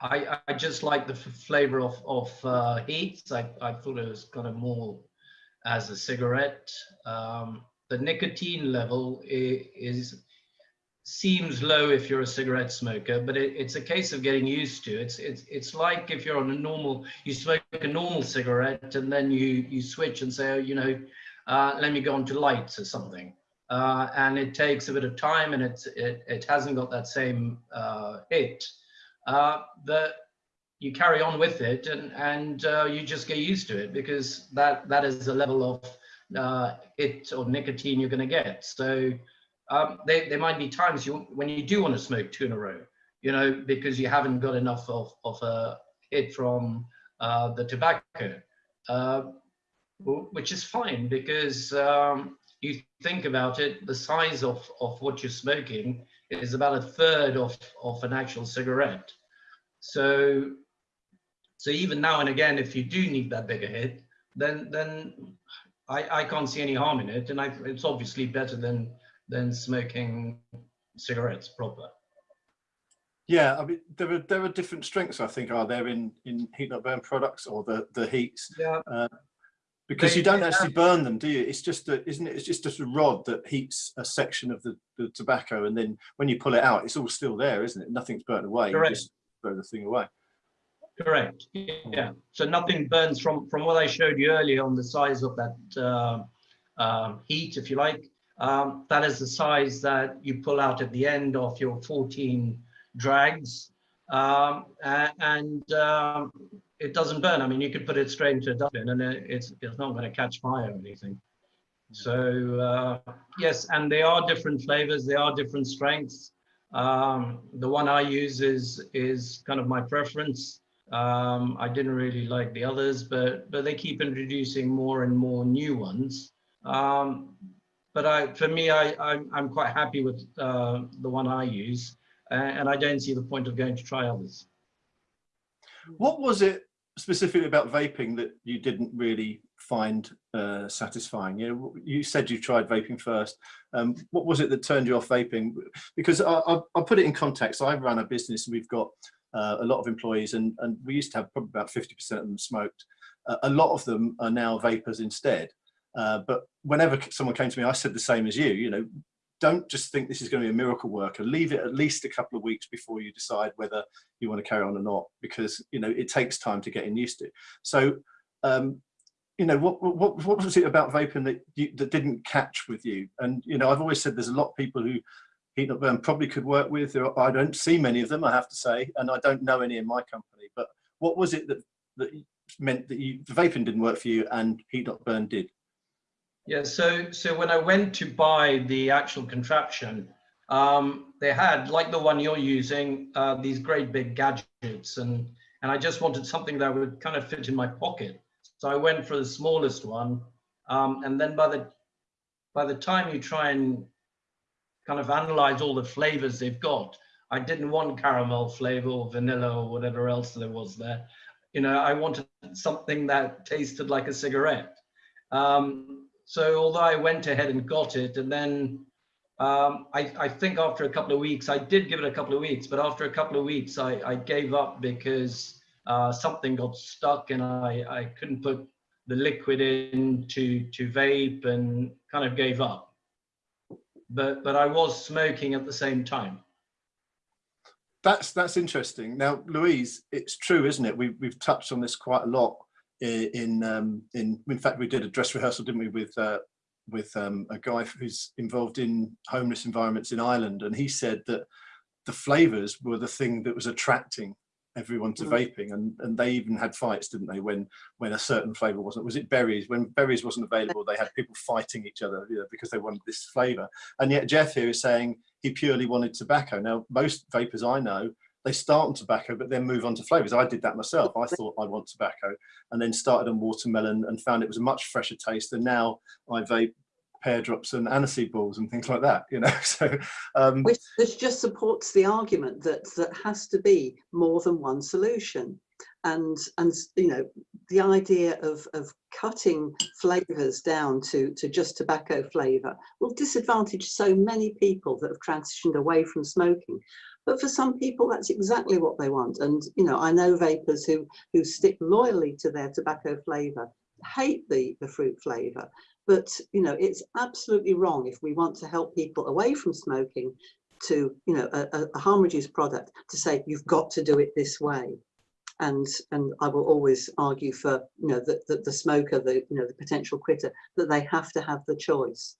C: I, I just like the flavor of of uh, HEETS. I, I thought it was kind of more as a cigarette. Um, the nicotine level is seems low if you're a cigarette smoker, but it, it's a case of getting used to. It's it's it's like if you're on a normal, you smoke a normal cigarette, and then you you switch and say, oh, you know, uh, let me go on to lights or something, uh, and it takes a bit of time, and it's it it hasn't got that same uh, hit. Uh, the you carry on with it, and and uh, you just get used to it because that that is the level of uh, hit or nicotine you're going to get. So um, there, there might be times you when you do want to smoke two in a row, you know, because you haven't got enough of, of a hit from uh, the tobacco, uh, which is fine because um, you think about it, the size of, of what you're smoking is about a third of, of an actual cigarette. So, so even now and again, if you do need that bigger hit, then then I, I can't see any harm in it, and I, it's obviously better than than smoking cigarettes proper.
A: Yeah, I mean, there are there are different strengths. I think are there in in heat not burn products or the the HEETS
C: Yeah,
A: because
C: They-
A: you don't actually burn them, do you? It's just a, isn't it? It's just a rod that heats a section of the, the tobacco, and then when you pull it out, it's all still there, isn't it? Nothing's burnt away. You
C: Correct.
A: just throw the thing away.
C: Correct. Yeah. So nothing burns from from what I showed you earlier on the size of that uh, um, heat, if you like. Um, that is the size that you pull out at the end of your 14 drags, um, and um, it doesn't burn. I mean, you could put it straight into a dustbin, and it's it's not going to catch fire or anything. So uh, yes, and they are different flavors. They are different strengths. Um, the one I use is is kind of my preference. Um, I didn't really like the others, but but they keep introducing more and more new ones. Um, but I, for me, I, I'm, I'm quite happy with uh, the one I use, a- and I don't see the point of going to try others.
A: What was it specifically about vaping that you didn't really find uh, satisfying? You know, you said you tried vaping first. Um, what was it that turned you off vaping? Because I, I, I'll put it in context. I run a business and we've got uh, a lot of employees and, and we used to have probably about 50% of them smoked. Uh, a lot of them are now vapers instead. Uh, but whenever someone came to me, I said the same as you, you know, don't just think this is going to be a miracle worker. Leave it at least a couple of weeks before you decide whether you want to carry on or not, because you know it takes time to get in used to. So, um, you know, what what what was it about vaping that you, that didn't catch with you? And you know, I've always said there's a lot of people who heat not burn probably could work with. I don't see many of them, I have to say, and I don't know any in my company. But what was it that that meant that you the vaping didn't work for you and heat not burn did?
C: Yeah, so so when I went to buy the actual contraption, um, they had like the one you're using, uh, these great big gadgets, and and I just wanted something that would kind of fit in my pocket. So I went for the smallest one, um, and then by the by the time you try and kind of analyze all the flavors they've got, I didn't want caramel flavor or vanilla or whatever else there was there. You know, I wanted something that tasted like a cigarette. Um, so although I went ahead and got it, and then um, I, I think after a couple of weeks, I did give it a couple of weeks, but after a couple of weeks, I, I gave up because uh, something got stuck and I, I couldn't put the liquid in to, to vape and kind of gave up. But, but I was smoking at the same time.
A: That's that's interesting. Now, Louise, it's true, isn't it? We, we've touched on this quite a lot in um, in in fact we did a dress rehearsal, didn't we, with uh, with um, a guy who's involved in homeless environments in Ireland, and he said that the flavors were the thing that was attracting everyone to
D: Mm.
A: vaping, and and they even had fights, didn't they, when when a certain flavor wasn't? Was it berries? When berries wasn't available, they had people fighting each other you know, because they wanted this flavor. And yet Jeff here is saying he purely wanted tobacco. Now most vapers I know they start on tobacco but then move on to flavors. I did that myself. I thought I want tobacco and then started on watermelon and found it was a much fresher taste. And now I vape pear drops and aniseed balls and things like that, you know. So um,
D: which, which just supports the argument that that has to be more than one solution and and you know the idea of of cutting flavors down to to just tobacco flavor will disadvantage so many people that have transitioned away from smoking but for some people that's exactly what they want. And you know i know vapers who who stick loyally to their tobacco flavor hate the the fruit flavor. But you know it's absolutely wrong if we want to help people away from smoking to you know a, a- harm reduced product to say you've got to do it this way. And and i will always argue for you know that the, the smoker the you know the potential quitter that they have to have the choice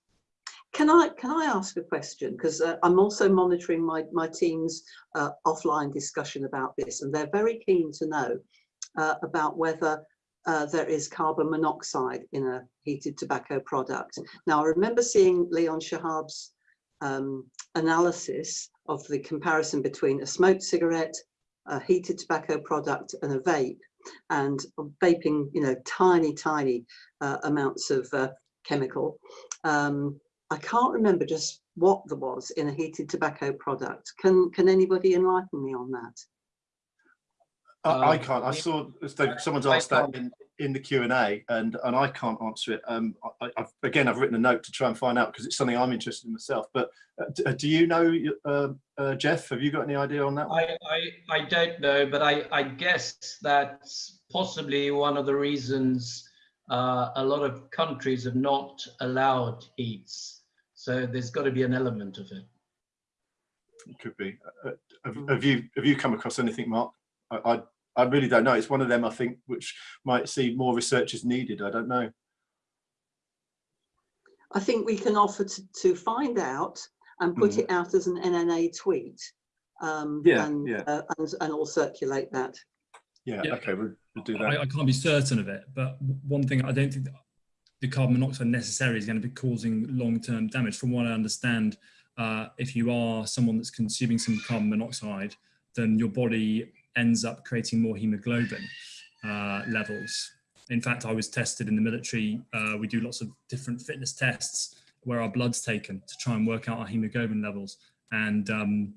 D: can i can i ask a question because uh, i'm also monitoring my my team's uh, offline discussion about this and they're very keen to know uh, about whether uh, there is carbon monoxide in a heated tobacco product. Now, I remember seeing Leon Shahab's um, analysis of the comparison between a smoked cigarette, a heated tobacco product and a vape and vaping, you know, tiny, tiny uh, amounts of uh, chemical. Um, I can't remember just what there was in a heated tobacco product. Can, can anybody enlighten me on that?
A: I, I
C: Um,
A: can't. I saw so someone's asked that in, in the Q and A, and and I can't answer it. Um, I, I've, again, I've written a note to try and find out because it's something I'm interested in myself. But uh, uh, do you know, uh, uh, Jeff? Have you got any idea on that?
C: I, I, I don't know, but I, I guess that's possibly one of the reasons uh, a lot of countries have not allowed HEETS. So there's got to be an element of it.
A: It could be. Uh, uh, have, have you have you come across anything, Mark? I, I I really don't know. It's one of them I think which might see more research is needed. I don't know.
D: I think we can offer to, to find out and put
A: Mhm.
D: it out as an NNA tweet. Um,
A: Yeah,
D: and,
A: yeah.
D: Uh, and, and all circulate that.
A: Yeah,
B: Yeah.
A: okay, we'll, we'll do
B: I,
A: that.
B: I can't be certain of it, but one thing I don't think the carbon monoxide necessarily is going to be causing long-term damage. From what I understand, uh, if you are someone that's consuming some carbon monoxide, then your body ends up creating more hemoglobin uh, levels. In fact, I was tested in the military. Uh, we do lots of different fitness tests where our blood's taken to try and work out our hemoglobin levels. And um,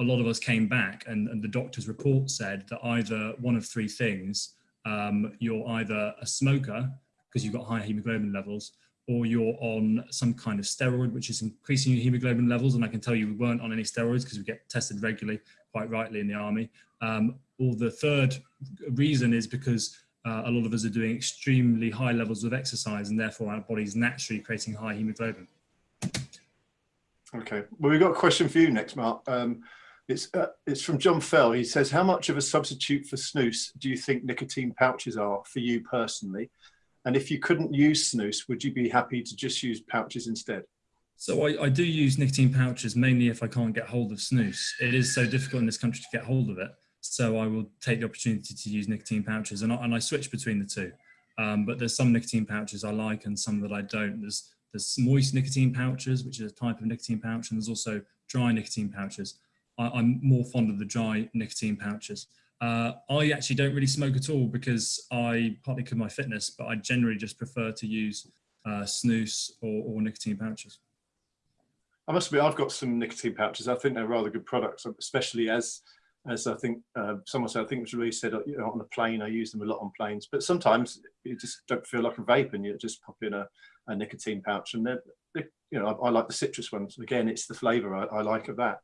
B: a lot of us came back and, and the doctor's report said that either one of three things, um, you're either a smoker because you've got high hemoglobin levels, or you're on some kind of steroid, which is increasing your hemoglobin levels. And I can tell you we weren't on any steroids because we get tested regularly, quite rightly in the army. Um, or the third reason is because uh, a lot of us are doing extremely high levels of exercise and therefore our body's naturally creating high hemoglobin.
A: Okay, well, we've got a question for you next, Mark. Um, it's uh, it's from John Fell. He says, "How much of a substitute for snus do you think nicotine pouches are for you personally? And if you couldn't use snus, would you be happy to just use pouches instead?"
B: So I, I do use nicotine pouches mainly if I can't get hold of snus. It is so difficult in this country to get hold of it. So I will take the opportunity to use nicotine pouches and I, and I switch between the two. Um, but there's some nicotine pouches I like and some that I don't. There's, there's moist nicotine pouches, which is a type of nicotine pouch, and there's also dry nicotine pouches. I, I'm more fond of the dry nicotine pouches. Uh, I actually don't really smoke at all because I, partly because my fitness, but I generally just prefer to use uh, snus or, or nicotine pouches.
A: I must admit, I've got some nicotine pouches. I think they're rather good products, especially as as I think uh, someone said. I think it was really said you know, on a plane. I use them a lot on planes, but sometimes you just don't feel like a vape, and you just pop in a, a nicotine pouch, and they're, they're you know I, I, like the citrus ones. Again, it's the flavour I, I, like of that.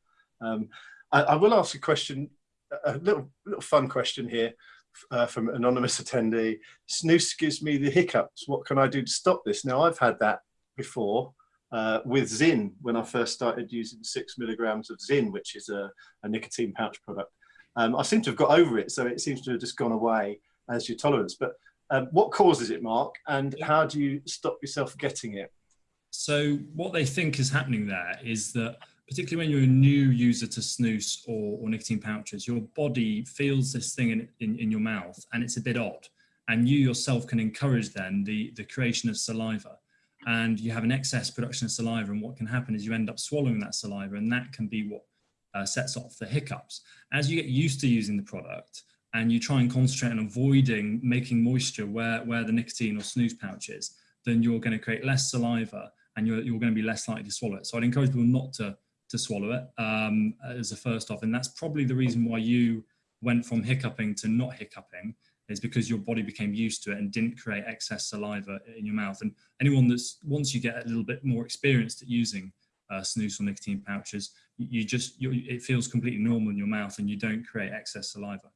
A: Um, I, I, will ask a question, a little little fun question here. Uh, from anonymous attendee, snus gives me the hiccups. What can I do to stop this? Now I've had that before, uh, with Zyn when I first started using six milligrams of Zyn, which is a, a nicotine pouch product. Um, I seem to have got over it, so it seems to have just gone away as your tolerance. But um, what causes it, Mark, and how do you stop yourself getting it?
B: So what they think is happening there is that particularly when you're a new user to snus or, or nicotine pouches, your body feels this thing in, in, in your mouth and it's a bit odd. And you yourself can encourage then the, the creation of saliva and you have an excess production of saliva and what can happen is you end up swallowing that saliva and that can be what uh, sets off the hiccups. As you get used to using the product and you try and concentrate on avoiding making moisture where, where the nicotine or snus pouch is, then you're going to create less saliva and you're, you're going to be less likely to swallow it. So I'd encourage people not to, to swallow it um, as a first off. And that's probably the reason why you went from hiccuping to not hiccuping is because your body became used to it and didn't create excess saliva in your mouth. And anyone that's, once you get a little bit more experienced at using uh, snus or nicotine pouches, you just, it feels completely normal in your mouth and you don't create excess saliva.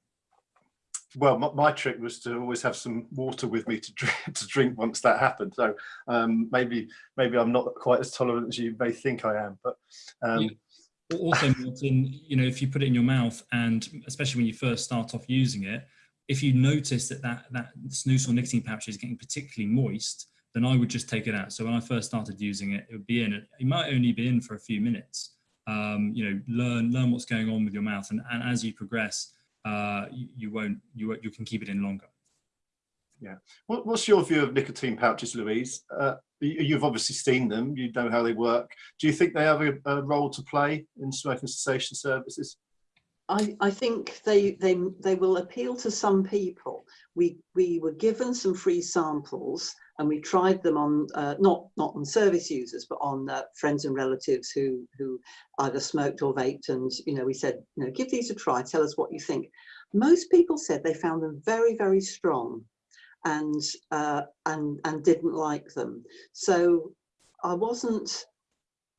A: Well, my, my, trick was to always have some water with me to drink, to drink once that happened. So um, maybe maybe I'm not quite as tolerant as you may think I am. But um,
B: yeah. also, Martin, you know, if you put it in your mouth, and especially when you first start off using it, if you notice that that, that snus or nicotine pouch is getting particularly moist, then I would just take it out. So when I first started using it, it would be in, it might only be in for a few minutes. Um, you know, learn learn what's going on with your mouth, and, and as you progress, uh, you, you, won't you you can keep it in longer.
A: Yeah. What, what's your view of nicotine pouches, Louise? Uh, you've obviously seen them. You know how they work. Do you think they have a, a role to play in smoking cessation services?
D: I, I think they, they, they will appeal to some people. We, we were given some free samples and we tried them on, uh, not, not on service users, but on uh, friends and relatives who, who either smoked or vaped. And, you know, we said, you know, give these a try, tell us what you think. Most people said they found them very, very strong and, uh, and, and didn't like them. So I wasn't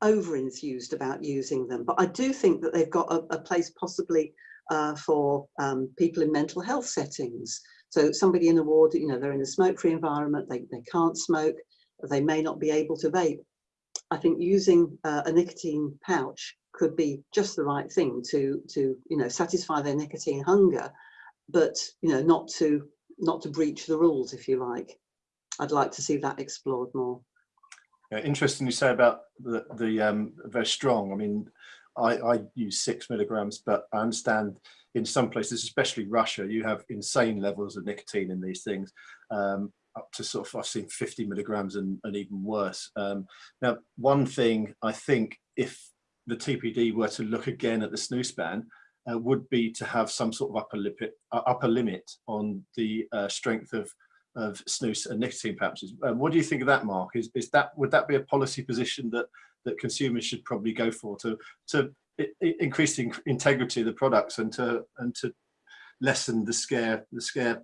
D: over enthused about using them, but I do think that they've got a, a place possibly uh, for um, people in mental health settings. So somebody in a ward, you know, they're in a smoke-free environment, they, they can't smoke, they may not be able to vape. I think using uh, a nicotine pouch could be just the right thing to, to, you know, satisfy their nicotine hunger but you know, not to not to breach the rules, if you like. I'd like to see that explored more.
A: Yeah, interesting you say about the, the um, very strong. I mean, I, I use six milligrams, but I understand in some places, especially Russia, you have insane levels of nicotine in these things, um, up to sort of, I've seen 50 milligrams and, and even worse. Um, now, one thing I think if the TPD were to look again at the snus ban, uh, would be to have some sort of upper limit, uh, upper limit on the uh, strength of of snus and nicotine pouches. Uh, what do you think of that, Mark? Is is that would that be a policy position that that consumers should probably go for to to increase the integrity of the products and to and to lessen the scare the scare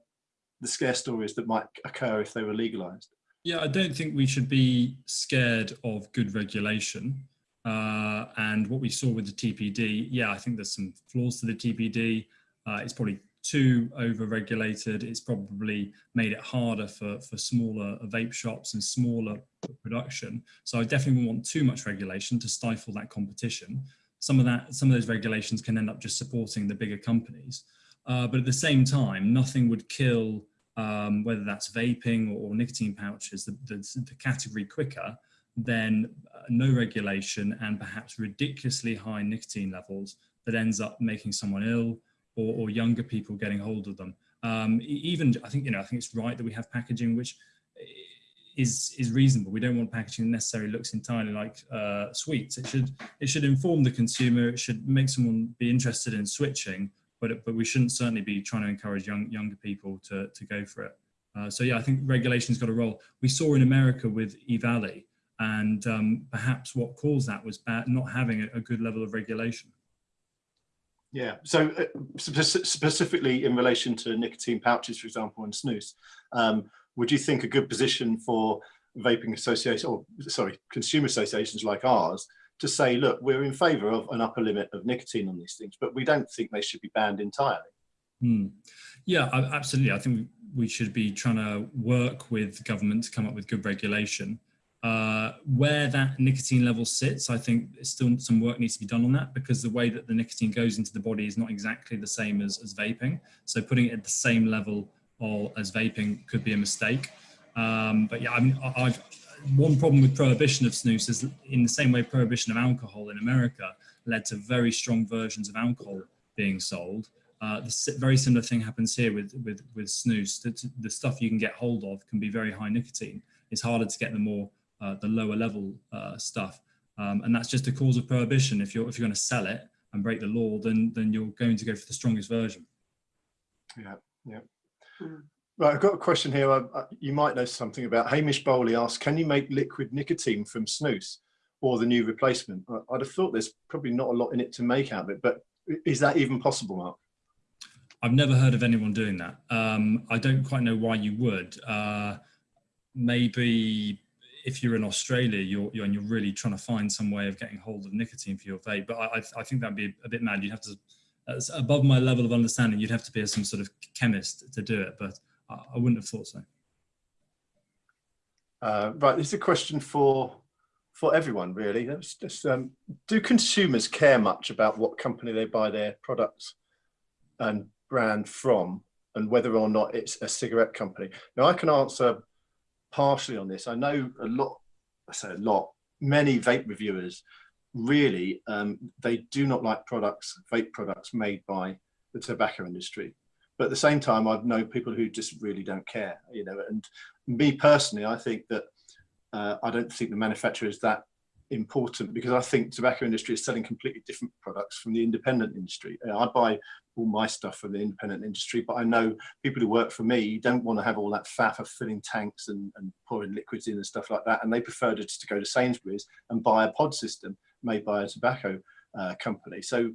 A: the scare stories that might occur if they were legalized?
B: Yeah, I don't think we should be scared of good regulation. Uh, and what we saw with the TPD, yeah, I think there's some flaws to the TPD. Uh, it's probably too over-regulated. It's probably made it harder for, for smaller vape shops and smaller production. So I definitely wouldn't want too much regulation to stifle that competition. Some of that, some of those regulations can end up just supporting the bigger companies. Uh, but at the same time, nothing would kill, um, whether that's vaping or, or nicotine pouches, the, the, the, category quicker than uh, no regulation and perhaps ridiculously high nicotine levels that ends up making someone ill or, or younger people getting hold of them. Um, even I think you know I think it's right that we have packaging which is is reasonable. We don't want packaging that necessarily looks entirely like uh, sweets. It should it should inform the consumer. It should make someone be interested in switching. But but we shouldn't certainly be trying to encourage young younger people to to go for it. Uh, so yeah, I think regulation's got a role. We saw in America with EVALI, and um, perhaps what caused that was bad, not having a, a good level of regulation.
A: Yeah, so uh, spe specifically in relation to nicotine pouches, for example, and snus, um, would you think a good position for vaping associations, or sorry, consumer associations like ours, to say, look, we're in favour of an upper limit of nicotine on these things, but we don't think they should be banned entirely.
B: Hmm. Yeah, absolutely. I think we should be trying to work with government to come up with good regulation. Uh, where that nicotine level sits, I think still some work needs to be done on that because the way that the nicotine goes into the body is not exactly the same as, as vaping. So putting it at the same level or as vaping could be a mistake. Um, but yeah, I mean, I've, one problem with prohibition of snus is in the same way prohibition of alcohol in America led to very strong versions of alcohol being sold. Uh, the very similar thing happens here with, with, with snus. The, the stuff you can get hold of can be very high nicotine. It's harder to get the more uh, the lower level uh, stuff. Um, and that's just a cause of prohibition. If you're if you're going to sell it and break the law, then then you're going to go for the strongest version.
A: Yeah, yeah. Mm. Right, I've got a question here. I, I, you might know something about. Hamish Bowley asks, can you make liquid nicotine from snus or the new replacement? I, would have thought there's probably not a lot in it to make out of it, but is that even possible, Mark?
B: I've never heard of anyone doing that. Um, I don't quite know why you would. Uh, maybe if you're in Australia, you're, you're, and you're really trying to find some way of getting hold of nicotine for your vape. But I, I think that'd be a bit mad. You'd have to, that's above my level of understanding. You'd have to be some sort of chemist to do it, but I, wouldn't have thought so.
A: Uh, right, this is a question for for everyone, really. Just, um, do consumers care much about what company they buy their products and brand from, and whether or not it's a cigarette company? Now, I can answer partially on this. I know a lot, I say a lot, many vape reviewers really, um, they do not like products, vape products made by the tobacco industry. But at the same time, I've known people who just really don't care, you know, and me personally, I think that uh, I don't think the manufacturer is that important because I think tobacco industry is selling completely different products from the independent industry. I buy all my stuff from the independent industry, but I know people who work for me don't want to have all that faff of filling tanks and, and pouring liquids in and stuff like that. And they prefer just to go to Sainsbury's and buy a pod system made by a tobacco uh, company. So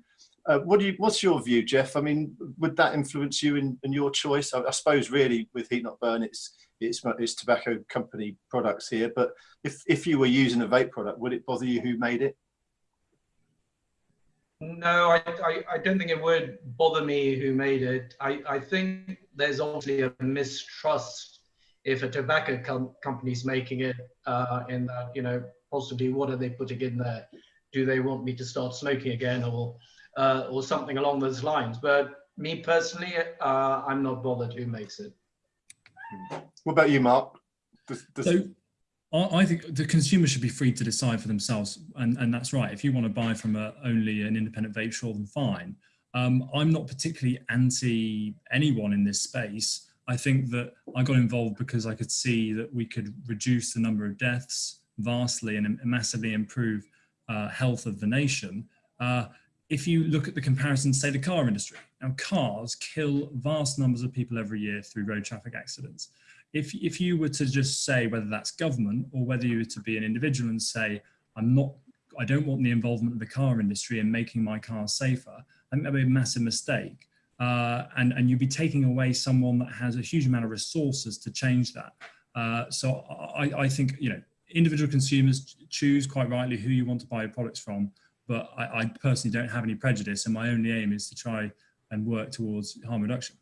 A: uh, what do you, what's your view, Jeff? I mean, would that influence you in, in your choice? I, I suppose really with Heat Not Burn, it's, it's, it's tobacco company products here, but if, if you were using a vape product, would it bother you who made it?
C: No, I, I, I, don't think it would bother me who made it. I, I think there's obviously a mistrust if a tobacco com company's making it uh, in that, you know, possibly what are they putting in there? Do they want me to start smoking again or, uh, or something along those lines? But me personally, uh, I'm not bothered who makes it.
A: What about you, Mark? Does, does,
B: So I I think the consumer should be free to decide for themselves, and, and that's right. If you want to buy from a, only an independent vape shop, then fine. Um, I'm not particularly anti anyone in this space. I think that I got involved because I could see that we could reduce the number of deaths vastly and massively improve uh, health of the nation. Uh, if you look at the comparison, say the car industry, now cars kill vast numbers of people every year through road traffic accidents. If, if you were to just say whether that's government or whether you were to be an individual and say, I'm not, I don't want the involvement of the car industry in making my car safer, I think that'd be a massive mistake. Uh, and, and you'd be taking away someone that has a huge amount of resources to change that. Uh, so I, I think, you know, individual consumers choose quite rightly who you want to buy your products from, but I, I personally don't have any prejudice and my only aim is to try and work towards harm reduction.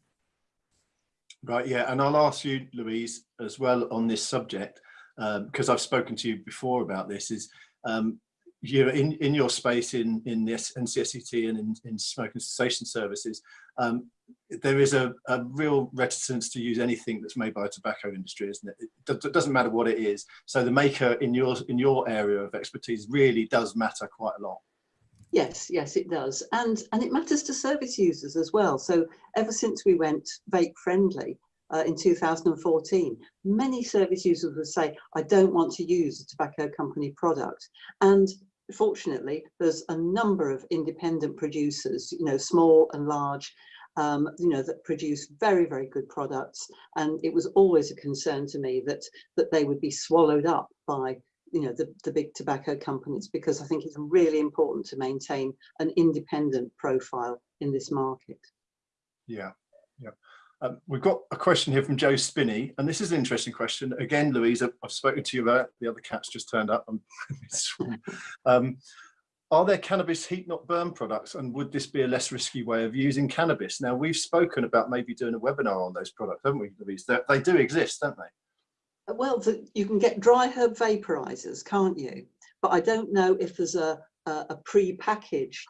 A: Right, yeah, and I'll ask you, Louise, as well on this subject, because um, I've spoken to you before about this, is um, you in, in your space in, in this NCSCT and in, in smoking cessation services, um, there is a, a, real reticence to use anything that's made by a tobacco industry, isn't it? It, it doesn't matter what it is. So the maker in your, in your area of expertise really does matter quite a lot.
D: Yes, yes, it does. And, and it matters to service users as well. So ever since we went vape friendly uh, in 2014, many service users would say, I don't want to use a tobacco company product. And fortunately, there's a number of independent producers, you know, small and large, um, you know, that produce very, very good products. And it was always a concern to me that that they would be swallowed up by you know the, the big tobacco companies because I think it's really important to maintain an independent profile in this market.
A: Yeah, yeah. Um, we've got a question here from Joe Spinney, and this is an interesting question. Again, Louise, I've, I've spoken to you about the other cats just turned up. um, are there cannabis heat not burn products, and would this be a less risky way of using cannabis? Now, we've spoken about maybe doing a webinar on those products, haven't we, Louise? They, they do exist, don't they?
D: well, the, you can get dry herb vaporizers, can't you? But I don't know if there's a, a, a pre-packaged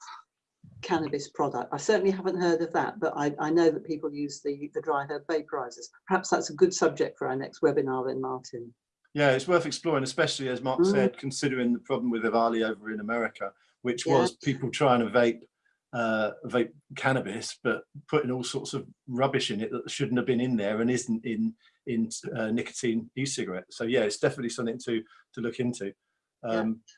D: cannabis product. I certainly haven't heard of that, but I, I know that people use the, the dry herb vaporizers. Perhaps that's a good subject for our next webinar then, Martin.
A: Yeah, it's worth exploring, especially as Mark mm. said, considering the problem with EVALI over in America, which yeah. was people trying to vape uh, vape cannabis, but putting all sorts of rubbish in it that shouldn't have been in there and isn't in in uh, nicotine e-cigarettes. So yeah, it's definitely something to to look into. Um, yeah.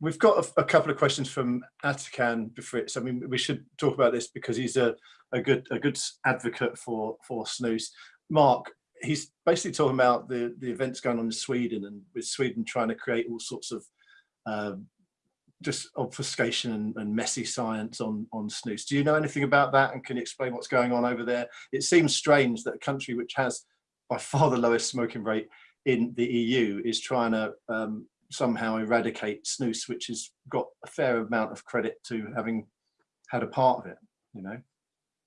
A: We've got a, a, couple of questions from Atakan Befrits. I mean, we should talk about this because he's a, a good a good advocate for for snus. Mark, he's basically talking about the the events going on in Sweden and with Sweden trying to create all sorts of um, just obfuscation and, and, messy science on on snus. Do you know anything about that and can you explain what's going on over there? It seems strange that a country which has by far the lowest smoking rate in the EU is trying to um, somehow eradicate snus, which has got a fair amount of credit to having had a part of it, you know?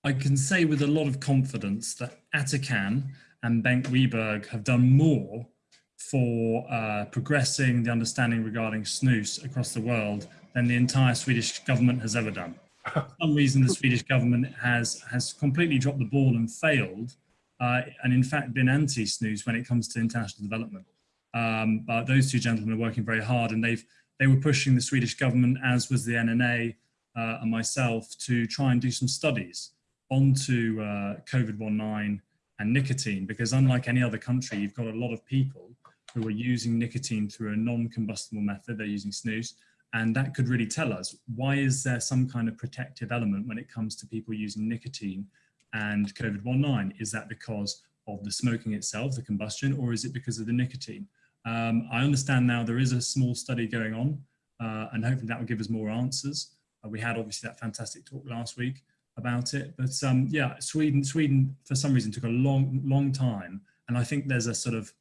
B: I can say with a lot of confidence that Atakan and Bengt Wiberg have done more for uh, progressing the understanding regarding snus across the world than the entire Swedish government has ever done. For some reason, the Swedish government has, has completely dropped the ball and failed uh, and in fact been anti-snus when it comes to international development. Um, but those two gentlemen are working very hard and they've they were pushing the Swedish government, as was the NNA uh, and myself, to try and do some studies onto uh, COVID-19 and nicotine, because unlike any other country, you've got a lot of people who are using nicotine through a non-combustible method, they're using snus, and that could really tell us, why is there some kind of protective element when it comes to people using nicotine and COVID-19? Is that because of the smoking itself, the combustion, or is it because of the nicotine? Um, I understand now there is a small study going on, uh, and hopefully that will give us more answers. Uh, we had obviously that fantastic talk last week about it, but um, yeah, Sweden, Sweden for some reason took a long, long time, and I think there's a sort of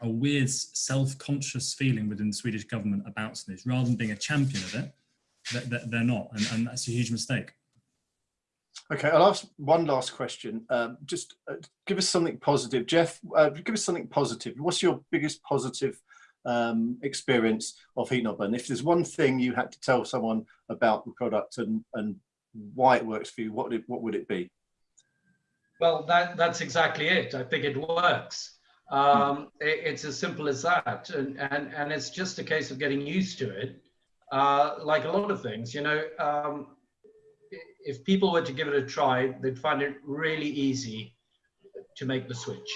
B: a weird self-conscious feeling within the Swedish government about snus, rather than being a champion of it, that, they're not, and, and that's a huge mistake.
A: Okay, I'll ask one last question. Um, just uh, give us something positive. Jeff, uh, give us something positive. What's your biggest positive um, experience of Heat Not Burn? If there's one thing you had to tell someone about the product and, and why it works for you, what, it, what would it be?
C: Well, that, that's exactly it. I think it works. Um, it, it's as simple as that. And, and, and it's just a case of getting used to it. Uh, like a lot of things, you know, um, if people were to give it a try, they'd find it really easy to make the switch.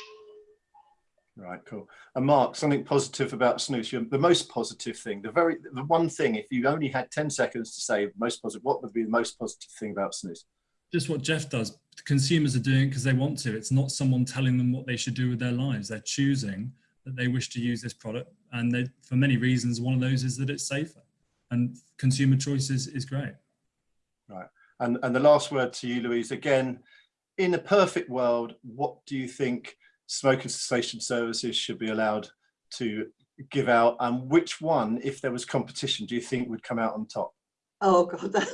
A: Right, cool. And Mark, something positive about snus. The most positive thing, the very, the one thing. If you only had ten seconds to say most positive, what would be the most positive thing about snus?
B: Just what Jeff does. Consumers are doing it because they want to. It's not someone telling them what they should do with their lives. They're choosing that they wish to use this product, and they, for many reasons, one of those is that it's safer, and consumer choice is, is great.
A: Right. And and the last word to you, Louise. Again, in a perfect world, what do you think? smoking cessation services should be allowed to give out and which one if there was competition do you think would come out on top
D: oh god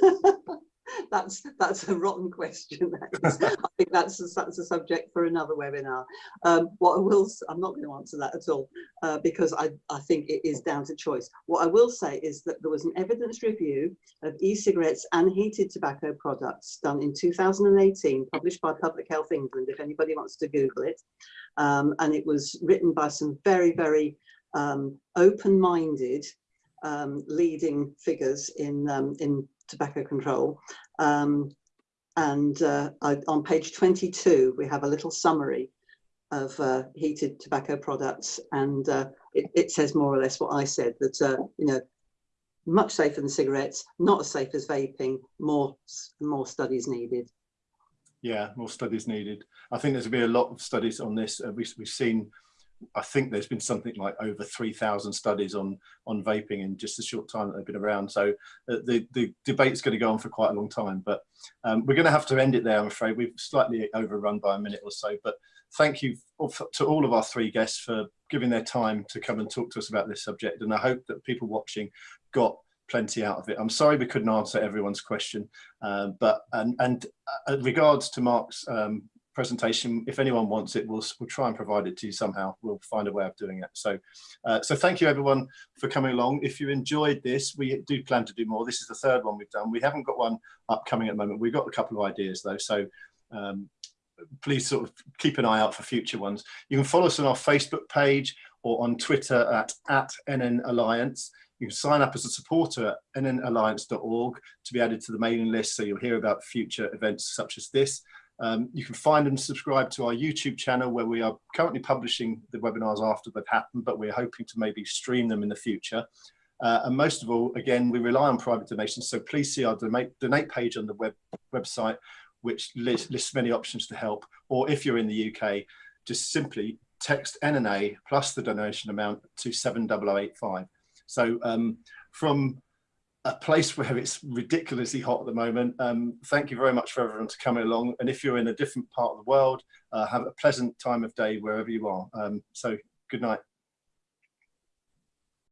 D: that's that's a rotten question i think that's a, that's a subject for another webinar. Um, what i will i'm not going to answer that at all uh, because i i think it is down to choice. What i will say is that there was an evidence review of e-cigarettes and heated tobacco products done in 2018 published by public health england if anybody wants to google it. Um, and it was written by some very very um, open-minded um, leading figures in um, in tobacco control. Um, and uh, I, on page 22, we have a little summary of uh, heated tobacco products. And uh, it, it, says more or less what I said, that, uh, you know, much safer than cigarettes, not as safe as vaping, more, more studies needed.
A: Yeah, more studies needed. I think there's going to be a lot of studies on this. Uh, we, we've seen I think there's been something like over 3,000 studies on on vaping in just a short time that they've been around. So uh, the, the debate's going to go on for quite a long time, but um, we're going to have to end it there, I'm afraid. We've slightly overrun by a minute or so, but thank you to all of our three guests for giving their time to come and talk to us about this subject. And I hope that people watching got plenty out of it. I'm sorry we couldn't answer everyone's question, uh, but and, and uh, regards to Mark's um, presentation. If anyone wants it, we'll, we'll try and provide it to you somehow. We'll find a way of doing it. So, uh, so thank you everyone for coming along. If you enjoyed this, we do plan to do more. This is the third one we've done. We haven't got one upcoming at the moment. We've got a couple of ideas though. So um, please sort of keep an eye out for future ones. You can follow us on our Facebook page or on Twitter at, at NN Alliance. You can sign up as a supporter at nnalliance.org to be added to the mailing list so you'll hear about future events such as this. Um, you can find and subscribe to our YouTube channel where we are currently publishing the webinars after they've happened, but we're hoping to maybe stream them in the future. Uh, and most of all, again, we rely on private donations. So please see our donate, page on the web, website, which lists, lists many options to help. Or if you're in the UK, just simply text NNA plus the donation amount to 70085. So um, from a place where it's ridiculously hot at the moment. Um, thank you very much for everyone to coming along. And if you're in a different part of the world, uh, have a pleasant time of day wherever you are. Um, so good night.